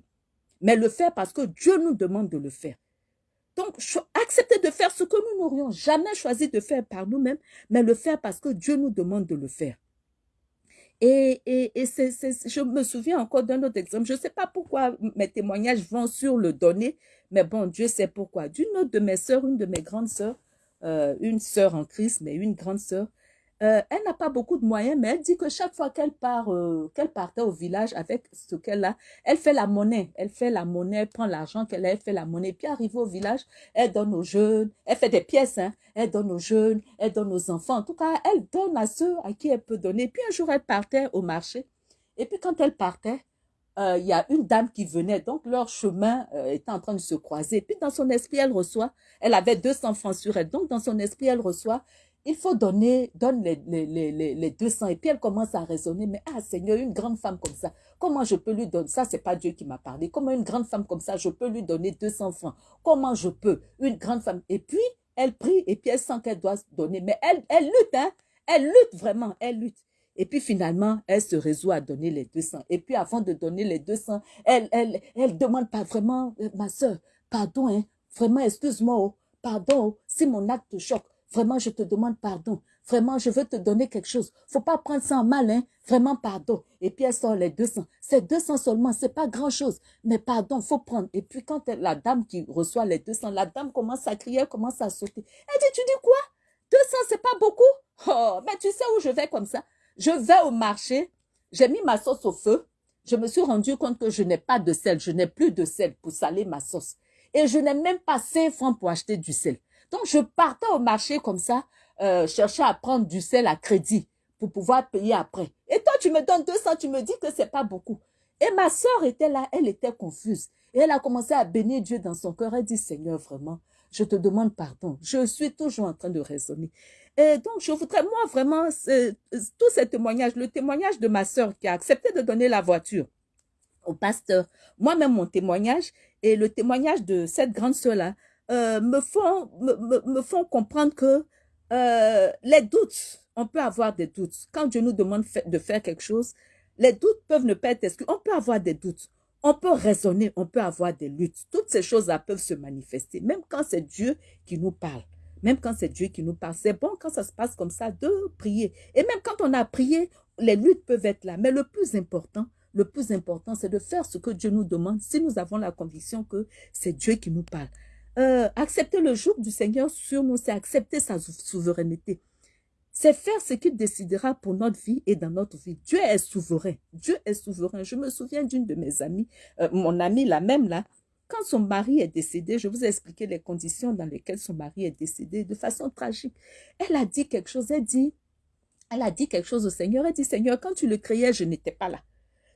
Mais le faire parce que Dieu nous demande de le faire. Donc, accepter de faire ce que nous n'aurions jamais choisi de faire par nous-mêmes, mais le faire parce que Dieu nous demande de le faire. Et, et, et c'est, je me souviens encore d'un autre exemple. Je ne sais pas pourquoi mes témoignages vont sur le donner, mais bon, Dieu sait pourquoi. D'une autre de mes sœurs, une de mes grandes sœurs, euh, une sœur en Christ, mais une grande sœur, euh, elle n'a pas beaucoup de moyens, mais elle dit que chaque fois qu'elle part, euh, qu'elle partait au village avec ce qu'elle a, elle fait la monnaie. Elle fait la monnaie, elle prend l'argent qu'elle a, elle fait la monnaie. Puis arrivée au village, elle donne aux jeunes. Elle fait des pièces, hein. Elle donne aux jeunes, elle donne aux enfants. En tout cas, elle donne à ceux à qui elle peut donner. Puis un jour, elle partait au marché. Et puis quand elle partait, euh, il y a une dame qui venait. Donc leur chemin était en train de se croiser. Puis dans son esprit, elle reçoit. Elle avait 200 francs sur elle. Donc dans son esprit, elle reçoit il faut donner, donne les 200. Et puis elle commence à raisonner, mais ah Seigneur, une grande femme comme ça, comment je peux lui donner? Ça, c'est pas Dieu qui m'a parlé. Comment une grande femme comme ça, je peux lui donner 200 francs? Comment je peux Une grande femme? Et puis, elle prie et puis elle sent qu'elle doit donner. Mais elle, elle lutte, hein Elle lutte vraiment, elle lutte. Et puis finalement, elle se résout à donner les 200. Et puis avant de donner les 200, elle, elle, elle demande pas vraiment, euh, ma soeur, pardon, hein, vraiment, excuse-moi, oh, pardon, oh, si mon acte te choque, Vraiment, je te demande pardon. Vraiment, je veux te donner quelque chose. Faut pas prendre ça en mal, hein. Vraiment, pardon. Et puis, elle sort les 200. C'est 200 seulement, c'est pas grand chose. Mais pardon, faut prendre. Et puis, quand la dame qui reçoit les 200, la dame commence à crier, elle commence à sauter. Elle dit, tu dis quoi? 200, c'est pas beaucoup? Oh, mais tu sais où je vais comme ça? Je vais au marché. J'ai mis ma sauce au feu. Je me suis rendu compte que je n'ai pas de sel. Je n'ai plus de sel pour saler ma sauce. Et je n'ai même pas 5 francs pour acheter du sel. Donc, je partais au marché comme ça, euh, à prendre du sel à crédit pour pouvoir payer après. Et toi, tu me donnes 200, tu me dis que c'est pas beaucoup. Et ma soeur était là, elle était confuse. Et elle a commencé à bénir Dieu dans son cœur. Elle dit, Seigneur, vraiment, je te demande pardon. Je suis toujours en train de raisonner. Et donc, je voudrais, moi, vraiment, tous ces témoignages, le témoignage de ma soeur qui a accepté de donner la voiture au pasteur, moi-même mon témoignage et le témoignage de cette grande soeur-là, euh, me, font, me, me, font comprendre que euh, les doutes, on peut avoir des doutes. Quand Dieu nous demande de faire quelque chose, les doutes peuvent ne pas être exclus. On peut avoir des doutes. On peut raisonner, on peut avoir des luttes. Toutes ces choses-là peuvent se manifester, même quand c'est Dieu qui nous parle. même quand c'est Dieu qui nous parle. C'est bon quand ça se passe comme ça de prier. Et même quand on a prié, les luttes peuvent être là. Mais le plus important, le plus important, c'est de faire ce que Dieu nous demande si nous avons la conviction que c'est Dieu qui nous parle. Euh, accepter le jour du Seigneur sur nous, c'est accepter sa souveraineté. C'est faire ce qu'il décidera pour notre vie et dans notre vie. Dieu est souverain. Dieu est souverain. Je me souviens d'une de mes amies, euh, mon amie la même là, quand son mari est décédé, je vous ai expliqué les conditions dans lesquelles son mari est décédé de façon tragique. Elle a dit quelque chose, elle dit, elle a dit quelque chose au Seigneur, elle dit, Seigneur, quand tu le créais, je n'étais pas là.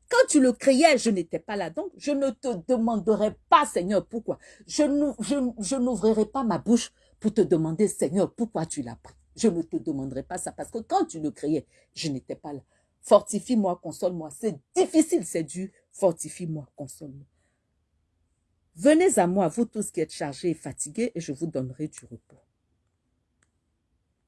Quand tu le créais, je n'étais pas là. Donc, je ne te demanderai pas, Seigneur, pourquoi. Je n'ouvrirai pas ma bouche pour te demander, Seigneur, pourquoi tu l'as pris. Je ne te demanderai pas ça parce que quand tu le créais, je n'étais pas là. Fortifie-moi, console-moi. C'est difficile, c'est dur. Fortifie-moi, console-moi. Venez à moi, vous tous qui êtes chargés et fatigués, et je vous donnerai du repos.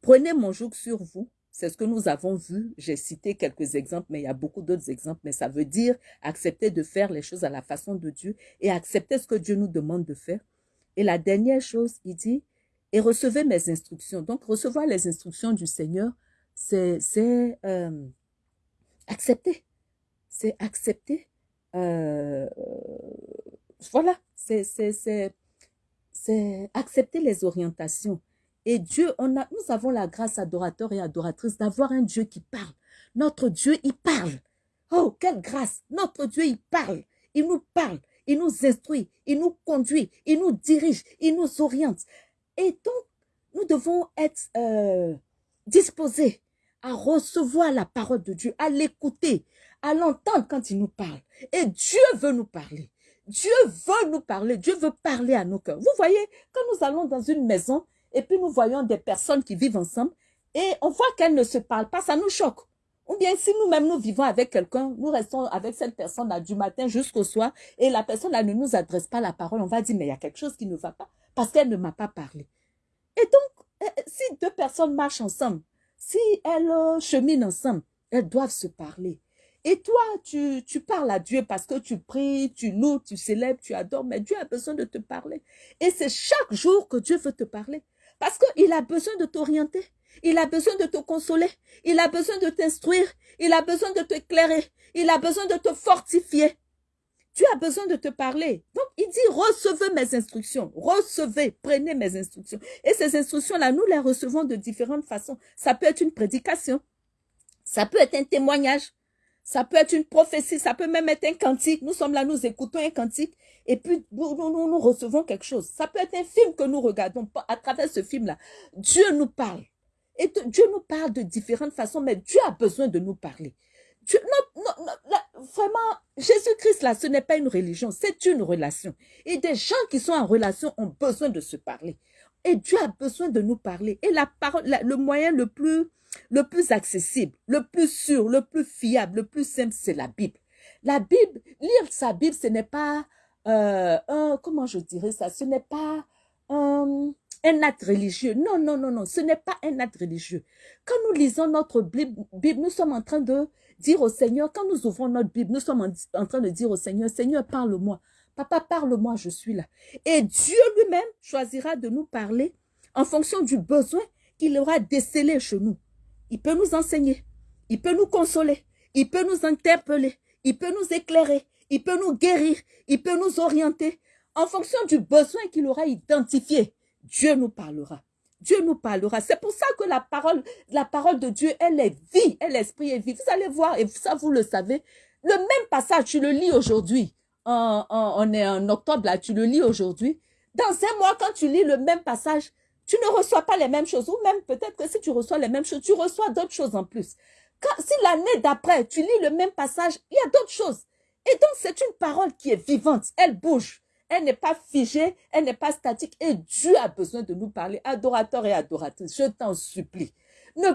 Prenez mon joug sur vous. C'est ce que nous avons vu. J'ai cité quelques exemples, mais il y a beaucoup d'autres exemples. Mais ça veut dire accepter de faire les choses à la façon de Dieu et accepter ce que Dieu nous demande de faire. Et la dernière chose, il dit, et recevez mes instructions. Donc, recevoir les instructions du Seigneur, c'est euh, accepter. C'est accepter. Euh, voilà, c'est accepter les orientations. Et Dieu, on a, nous avons la grâce adorateur et adoratrice d'avoir un Dieu qui parle. Notre Dieu, il parle. Oh, quelle grâce. Notre Dieu, il parle. Il nous parle. Il nous instruit. Il nous conduit. Il nous dirige. Il nous oriente. Et donc, nous devons être euh, disposés à recevoir la parole de Dieu, à l'écouter, à l'entendre quand il nous parle. Et Dieu veut nous parler. Dieu veut nous parler, Dieu veut parler à nos cœurs. Vous voyez, quand nous allons dans une maison et puis nous voyons des personnes qui vivent ensemble et on voit qu'elles ne se parlent pas, ça nous choque. Ou bien si nous-mêmes nous vivons avec quelqu'un, nous restons avec cette personne là du matin jusqu'au soir et la personne là ne nous adresse pas la parole, on va dire mais il y a quelque chose qui ne va pas parce qu'elle ne m'a pas parlé. Et donc, euh, si deux personnes marchent ensemble, si elles euh, cheminent ensemble, elles doivent se parler. Et toi, tu, tu parles à Dieu parce que tu pries, tu loues, tu célèbres, tu adores, mais Dieu a besoin de te parler. Et c'est chaque jour que Dieu veut te parler. Parce qu'il a besoin de t'orienter. Il a besoin de te consoler. Il a besoin de t'instruire. Il a besoin de t'éclairer. Il a besoin de te fortifier. Tu as besoin de te parler. Donc, il dit, recevez mes instructions. Recevez, prenez mes instructions. Et ces instructions-là, nous les recevons de différentes façons. Ça peut être une prédication. Ça peut être un témoignage. Ça peut être une prophétie, ça peut même être un cantique. Nous sommes là, nous écoutons un cantique et puis nous, nous, nous recevons quelque chose. Ça peut être un film que nous regardons à travers ce film-là. Dieu nous parle. Et Dieu nous parle de différentes façons, mais Dieu a besoin de nous parler. Dieu, vraiment, Jésus-Christ, là, ce n'est pas une religion, c'est une relation. Et des gens qui sont en relation ont besoin de se parler. Et Dieu a besoin de nous parler. Et la parole, le moyen le plus le plus accessible, le plus sûr, le plus fiable, le plus simple, c'est la Bible. La Bible, lire sa Bible, ce n'est pas euh, un, comment je dirais ça, ce n'est pas un, un acte religieux. Non, non, non, non, ce n'est pas un acte religieux. Quand nous lisons notre Bible, nous sommes en train de dire au Seigneur, quand nous ouvrons notre Bible, nous sommes en, train de dire au Seigneur, Seigneur, parle-moi. Papa, parle-moi, je suis là. Et Dieu lui-même choisira de nous parler en fonction du besoin qu'il aura décelé chez nous. Il peut nous enseigner. Il peut nous consoler. Il peut nous interpeller. Il peut nous éclairer. Il peut nous guérir. Il peut nous orienter. En fonction du besoin qu'il aura identifié, Dieu nous parlera. Dieu nous parlera. C'est pour ça que la parole, la parole de Dieu, elle est vie, elle est esprit et vie. Vous allez voir, et ça vous le savez, le même passage, tu le lis aujourd'hui. on est en octobre là, tu le lis aujourd'hui. Dans un mois, quand tu lis le même passage, tu ne reçois pas les mêmes choses. Ou même peut-être que si tu reçois les mêmes choses, tu reçois d'autres choses en plus. Quand, si l'année d'après, tu lis le même passage, il y a d'autres choses. Et donc, c'est une parole qui est vivante. Elle bouge. Elle n'est pas figée. Elle n'est pas statique. Et Dieu a besoin de nous parler. Adorateur et adoratrice, je t'en supplie. Ne,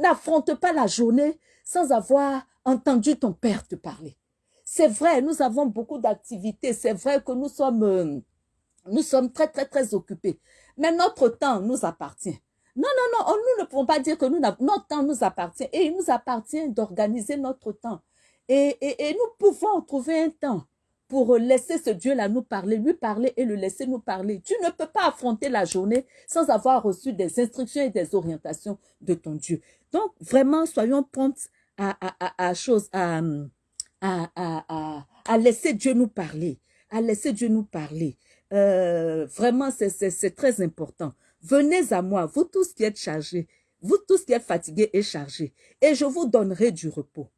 n'affronte pas la journée sans avoir entendu ton Père te parler. C'est vrai, nous avons beaucoup d'activités. C'est vrai que nous sommes, euh, très, très, très occupés. Mais notre temps nous appartient. Non, non, non, nous ne pouvons pas dire que notre temps nous appartient. Et il nous appartient d'organiser notre temps. Et, et, et, nous pouvons trouver un temps pour laisser ce Dieu-là nous parler, lui parler et le laisser nous parler. Tu ne peux pas affronter la journée sans avoir reçu des instructions et des orientations de ton Dieu. Donc, vraiment, soyons promptes à, à, à, à, à, à, laisser Dieu nous parler, à laisser Dieu nous parler. Euh, vraiment, c'est très important. Venez à moi, vous tous qui êtes chargés, vous tous qui êtes fatigués et chargés, et je vous donnerai du repos.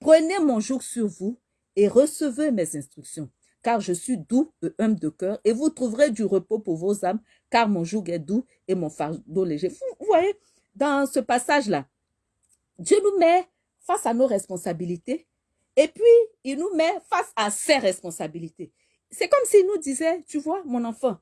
Prenez mon joug sur vous et recevez mes instructions, car je suis doux et humble de cœur, et vous trouverez du repos pour vos âmes, car mon joug est doux et mon fardeau léger. Vous voyez, dans ce passage-là, Dieu nous met face à nos responsabilités, et puis il nous met face à ses responsabilités. C'est comme s'il nous disait, tu vois, mon enfant,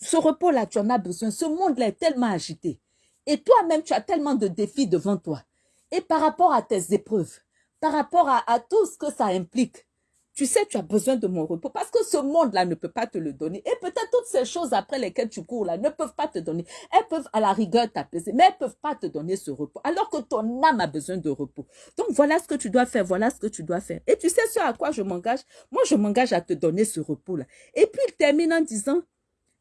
ce repos-là, tu en as besoin. Ce monde-là est tellement agité. Et toi-même, tu as tellement de défis devant toi. Et par rapport à tes épreuves, par rapport à, tout ce que ça implique, tu sais, tu as besoin de mon repos parce que ce monde-là ne peut pas te le donner. Et peut-être toutes ces choses après lesquelles tu cours là ne peuvent pas te donner. Elles peuvent à la rigueur t'apaiser, mais elles ne peuvent pas te donner ce repos. Alors que ton âme a besoin de repos. Donc voilà ce que tu dois faire, voilà ce que tu dois faire. Et tu sais ce à quoi je m'engage? Moi, je m'engage à te donner ce repos-là. Et puis il termine en disant,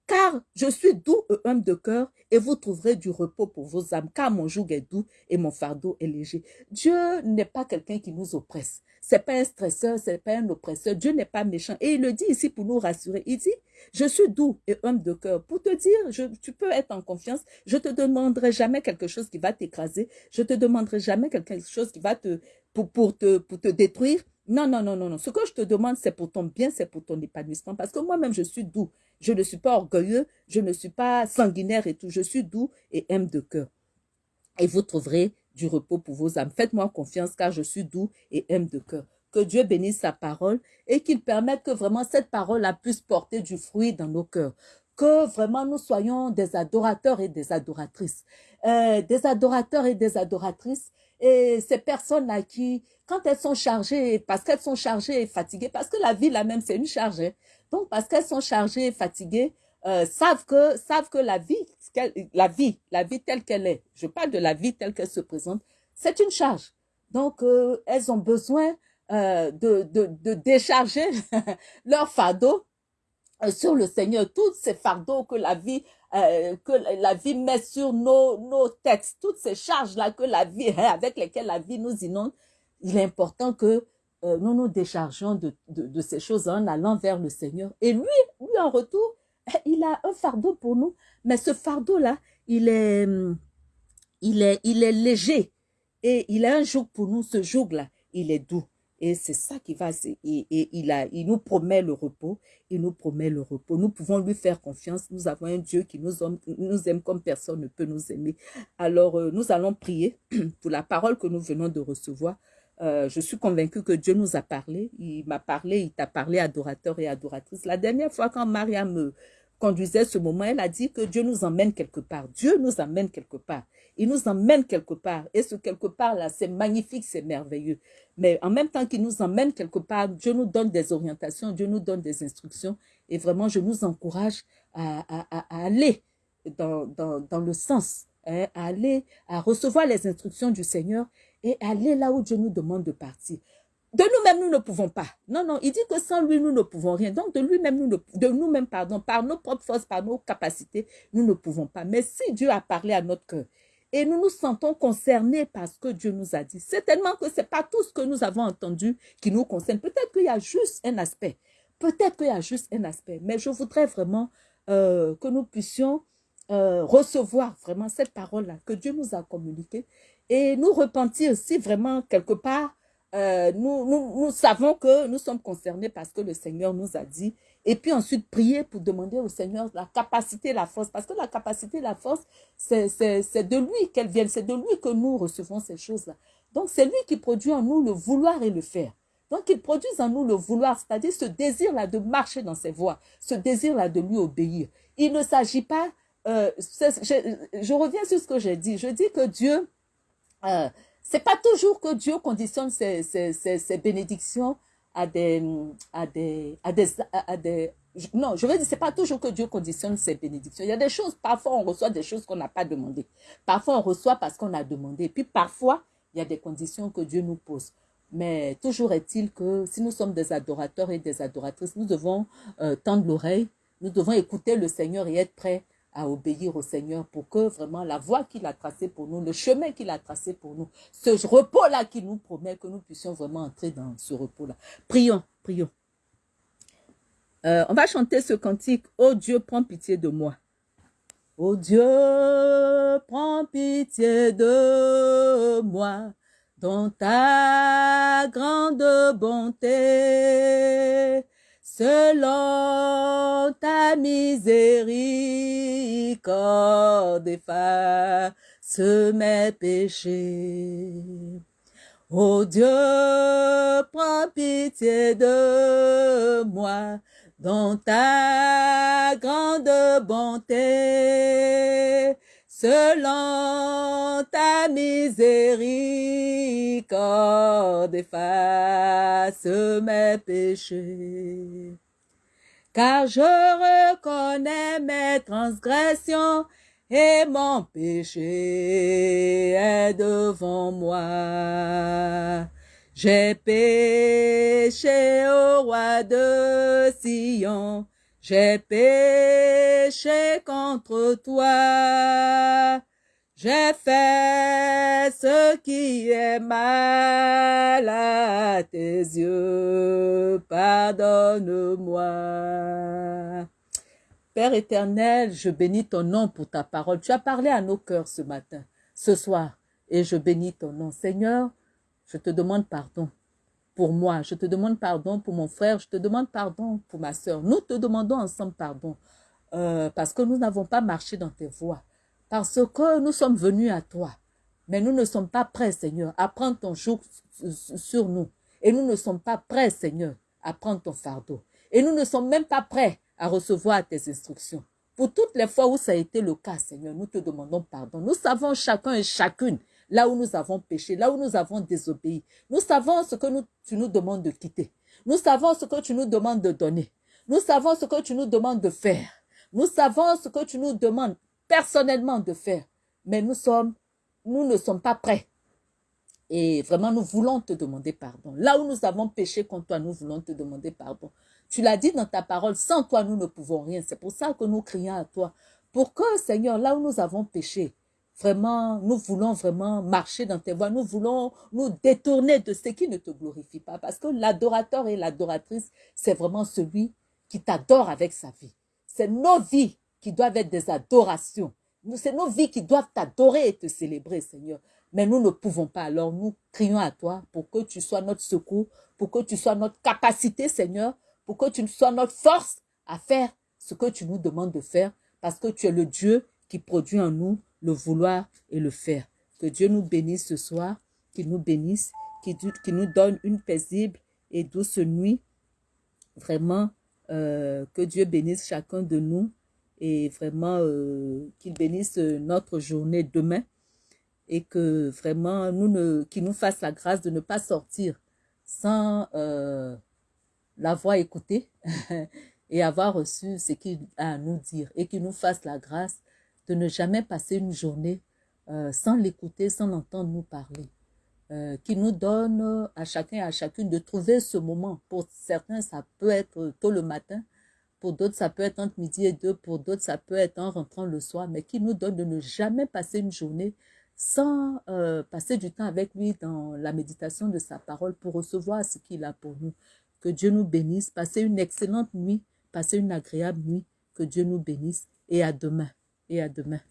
car je suis doux et humble de cœur, et vous trouverez du repos pour vos âmes, car mon joug est doux et mon fardeau est léger. Dieu n'est pas quelqu'un qui nous oppresse. C'est pas un stresseur, c'est pas un oppresseur. Dieu n'est pas méchant. Et il le dit ici pour nous rassurer. Il dit, je suis doux et humble de cœur. Pour te dire, tu peux être en confiance. Je te demanderai jamais quelque chose qui va t'écraser. Je te demanderai jamais quelque chose qui va te, pour, pour te, pour te détruire. Non, non, non, non, non. Ce que je te demande, c'est pour ton bien, c'est pour ton épanouissement. Parce que moi-même, je suis doux. Je ne suis pas orgueilleux. Je ne suis pas sanguinaire et tout. Je suis doux et aime de cœur. Et vous trouverez du repos pour vos âmes. Faites-moi confiance car je suis doux et aime de cœur. Que Dieu bénisse sa parole et qu'il permette que vraiment cette parole a puisse porter du fruit dans nos cœurs. Que vraiment nous soyons des adorateurs et des adoratrices. Euh, des adorateurs et des adoratrices. Et ces personnes-là qui, quand elles sont chargées, parce qu'elles sont chargées et fatiguées, parce que la vie là même c'est une charge. Donc parce qu'elles sont chargées et fatiguées, euh, savent que savent que la vie la vie la vie telle qu'elle est je parle de la vie telle qu'elle se présente c'est une charge donc euh, elles ont besoin euh, de, de, de décharger *laughs* leur fardeau sur le Seigneur. Tous ces fardeaux que la vie vie met sur nos nos têtes toutes ces charges là que la vie *laughs* avec lesquelles la vie nous inonde il est important que nous nous déchargeons de, ces choses en allant vers le Seigneur. Et lui lui en retour *laughs* il a un fardeau pour nous, mais ce fardeau-là, il, est, il est léger. Et il a un joug pour nous, ce joug-là, il est doux. Et c'est ça qui va, et, et, il, a, il nous promet le repos, il nous promet le repos. Nous pouvons lui faire confiance, nous avons un Dieu qui nous aime, comme personne ne peut nous aimer. Alors, euh, nous allons prier *clears throat* pour la parole que nous venons de recevoir. Euh, je suis convaincue que Dieu nous a parlé. Il m'a parlé, il t'a parlé, adorateur et adoratrice. La dernière fois, quand Maria me conduisait ce moment, elle a dit que Dieu nous emmène quelque part. Dieu nous emmène quelque part. Il nous emmène quelque part. Et ce quelque part-là, c'est magnifique, c'est merveilleux. Mais en même temps qu'il nous emmène quelque part, Dieu nous donne des orientations, Dieu nous donne des instructions. Et vraiment, je nous encourage à, aller dans le sens, hein, à aller, à recevoir les instructions du Seigneur et aller là où Dieu nous demande de partir. De nous-mêmes, nous ne pouvons pas. Non, non, il dit que sans lui, nous ne pouvons rien. Donc, de lui-même, nous de nous-mêmes, pardon, par nos propres forces, par nos capacités, nous ne pouvons pas. Mais si Dieu a parlé à notre cœur et nous nous sentons concernés par ce que Dieu nous a dit, c'est tellement que c'est pas tout ce que nous avons entendu qui nous concerne. Peut-être qu'il y a juste un aspect. Peut-être qu'il y a juste un aspect. Mais je voudrais vraiment euh, que nous puissions euh, recevoir vraiment cette parole-là que Dieu nous a communiquée et nous repentir si vraiment quelque part euh, nous, nous, nous, savons que nous sommes concernés parce que le Seigneur nous a dit. Et puis ensuite, prier pour demander au Seigneur la capacité, la force. Parce que la capacité, la force, c'est de lui qu'elle vient. C'est de lui que nous recevons ces choses-là. Donc, c'est lui qui produit en nous le vouloir et le faire. Donc, il produit en nous le vouloir, c'est-à-dire ce désir-là de marcher dans ses voies, ce désir-là de lui obéir. Il ne s'agit pas, euh, je, je, reviens sur ce que j'ai dit. Je dis que Dieu euh, c'est pas toujours que Dieu conditionne ses, ses, ses, bénédictions à des, à des, à des, à des, non, je veux dire, c'est pas toujours que Dieu conditionne ses bénédictions. Il y a des choses, parfois on reçoit des choses qu'on n'a pas demandées. Parfois on reçoit parce qu'on a demandé. Puis parfois, il y a des conditions que Dieu nous pose. Mais toujours est-il que si nous sommes des adorateurs et des adoratrices, nous devons euh, tendre l'oreille, nous devons écouter le Seigneur et être prêts à obéir au Seigneur pour que vraiment la voie qu'il a tracée pour nous, le chemin qu'il a tracé pour nous, ce repos-là qu'il nous promet, que nous puissions vraiment entrer dans ce repos-là. Prions, prions. Euh, on va chanter ce cantique. Oh Dieu, prends pitié de moi. Oh Dieu, prends pitié de moi dans ta grande bonté, selon ta miséricorde, efface mes péchés. Oh Dieu, prends pitié de moi, dans ta grande bonté, selon ta miséricorde, efface mes péchés. Car je reconnais mes transgressions et mon péché est devant moi. J'ai péché au roi de Sion, j'ai péché contre toi. J'ai fait ce qui est mal à tes yeux, pardonne-moi. Père éternel, je bénis ton nom pour ta parole. Tu as parlé à nos cœurs ce matin, ce soir, et je bénis ton nom. Seigneur, je te demande pardon pour moi, je te demande pardon pour mon frère, je te demande pardon pour ma soeur. Nous te demandons ensemble pardon euh, parce que nous n'avons pas marché dans tes voies, parce que nous sommes venus à toi, mais nous ne sommes pas prêts, Seigneur, à prendre ton joug sur nous. Et nous ne sommes pas prêts, Seigneur, à prendre ton fardeau. Et nous ne sommes même pas prêts à recevoir tes instructions. Pour toutes les fois où ça a été le cas, Seigneur, nous te demandons pardon. Nous savons chacun et chacune là où nous avons péché, là où nous avons désobéi. Nous savons ce que tu nous demandes de quitter. Nous savons ce que tu nous demandes de donner. Nous savons ce que tu nous demandes de faire. Nous savons ce que tu nous demandes personnellement de faire. Mais nous nous ne sommes pas prêts. Et vraiment, nous voulons te demander pardon. Là où nous avons péché contre toi, nous voulons te demander pardon. Tu l'as dit dans ta parole, sans toi, nous ne pouvons rien. C'est pour ça que nous crions à toi. Pour que, Seigneur, là où nous avons péché, Vraiment, nous voulons vraiment marcher dans tes voies. Nous voulons nous détourner de ce qui ne te glorifie pas. Parce que l'adorateur et l'adoratrice, c'est vraiment celui qui t'adore avec sa vie. C'est nos vies qui doivent être des adorations. C'est nos vies qui doivent t'adorer et te célébrer, Seigneur. Mais nous ne pouvons pas. Alors nous crions à toi pour que tu sois notre secours, pour que tu sois notre capacité, Seigneur, pour que tu sois notre force à faire ce que tu nous demandes de faire, parce que tu es le Dieu qui produit en nous le vouloir et le faire. Que Dieu nous bénisse ce soir, qu'il nous bénisse, qu'il nous donne une paisible et douce nuit. Vraiment, euh, que Dieu bénisse chacun de nous et vraiment euh, qu'il bénisse notre journée demain et que vraiment nous qu'il nous fasse la grâce de ne pas sortir sans euh, l'avoir écouté *laughs* et avoir reçu ce qu'il a à nous dire et qu'il nous fasse la grâce de ne jamais passer une journée euh, sans l'écouter, sans l'entendre nous parler. Euh, qui nous donne à chacun et à chacune de trouver ce moment. Pour certains, ça peut être tôt le matin, pour d'autres, ça peut être entre midi et deux, pour d'autres, ça peut être en rentrant le soir, mais qui nous donne de ne jamais passer une journée sans euh, passer du temps avec lui dans la méditation de sa parole pour recevoir ce qu'il a pour nous. Que Dieu nous bénisse, passez une excellente nuit, passez une agréable nuit, que Dieu nous bénisse et à demain et à demain.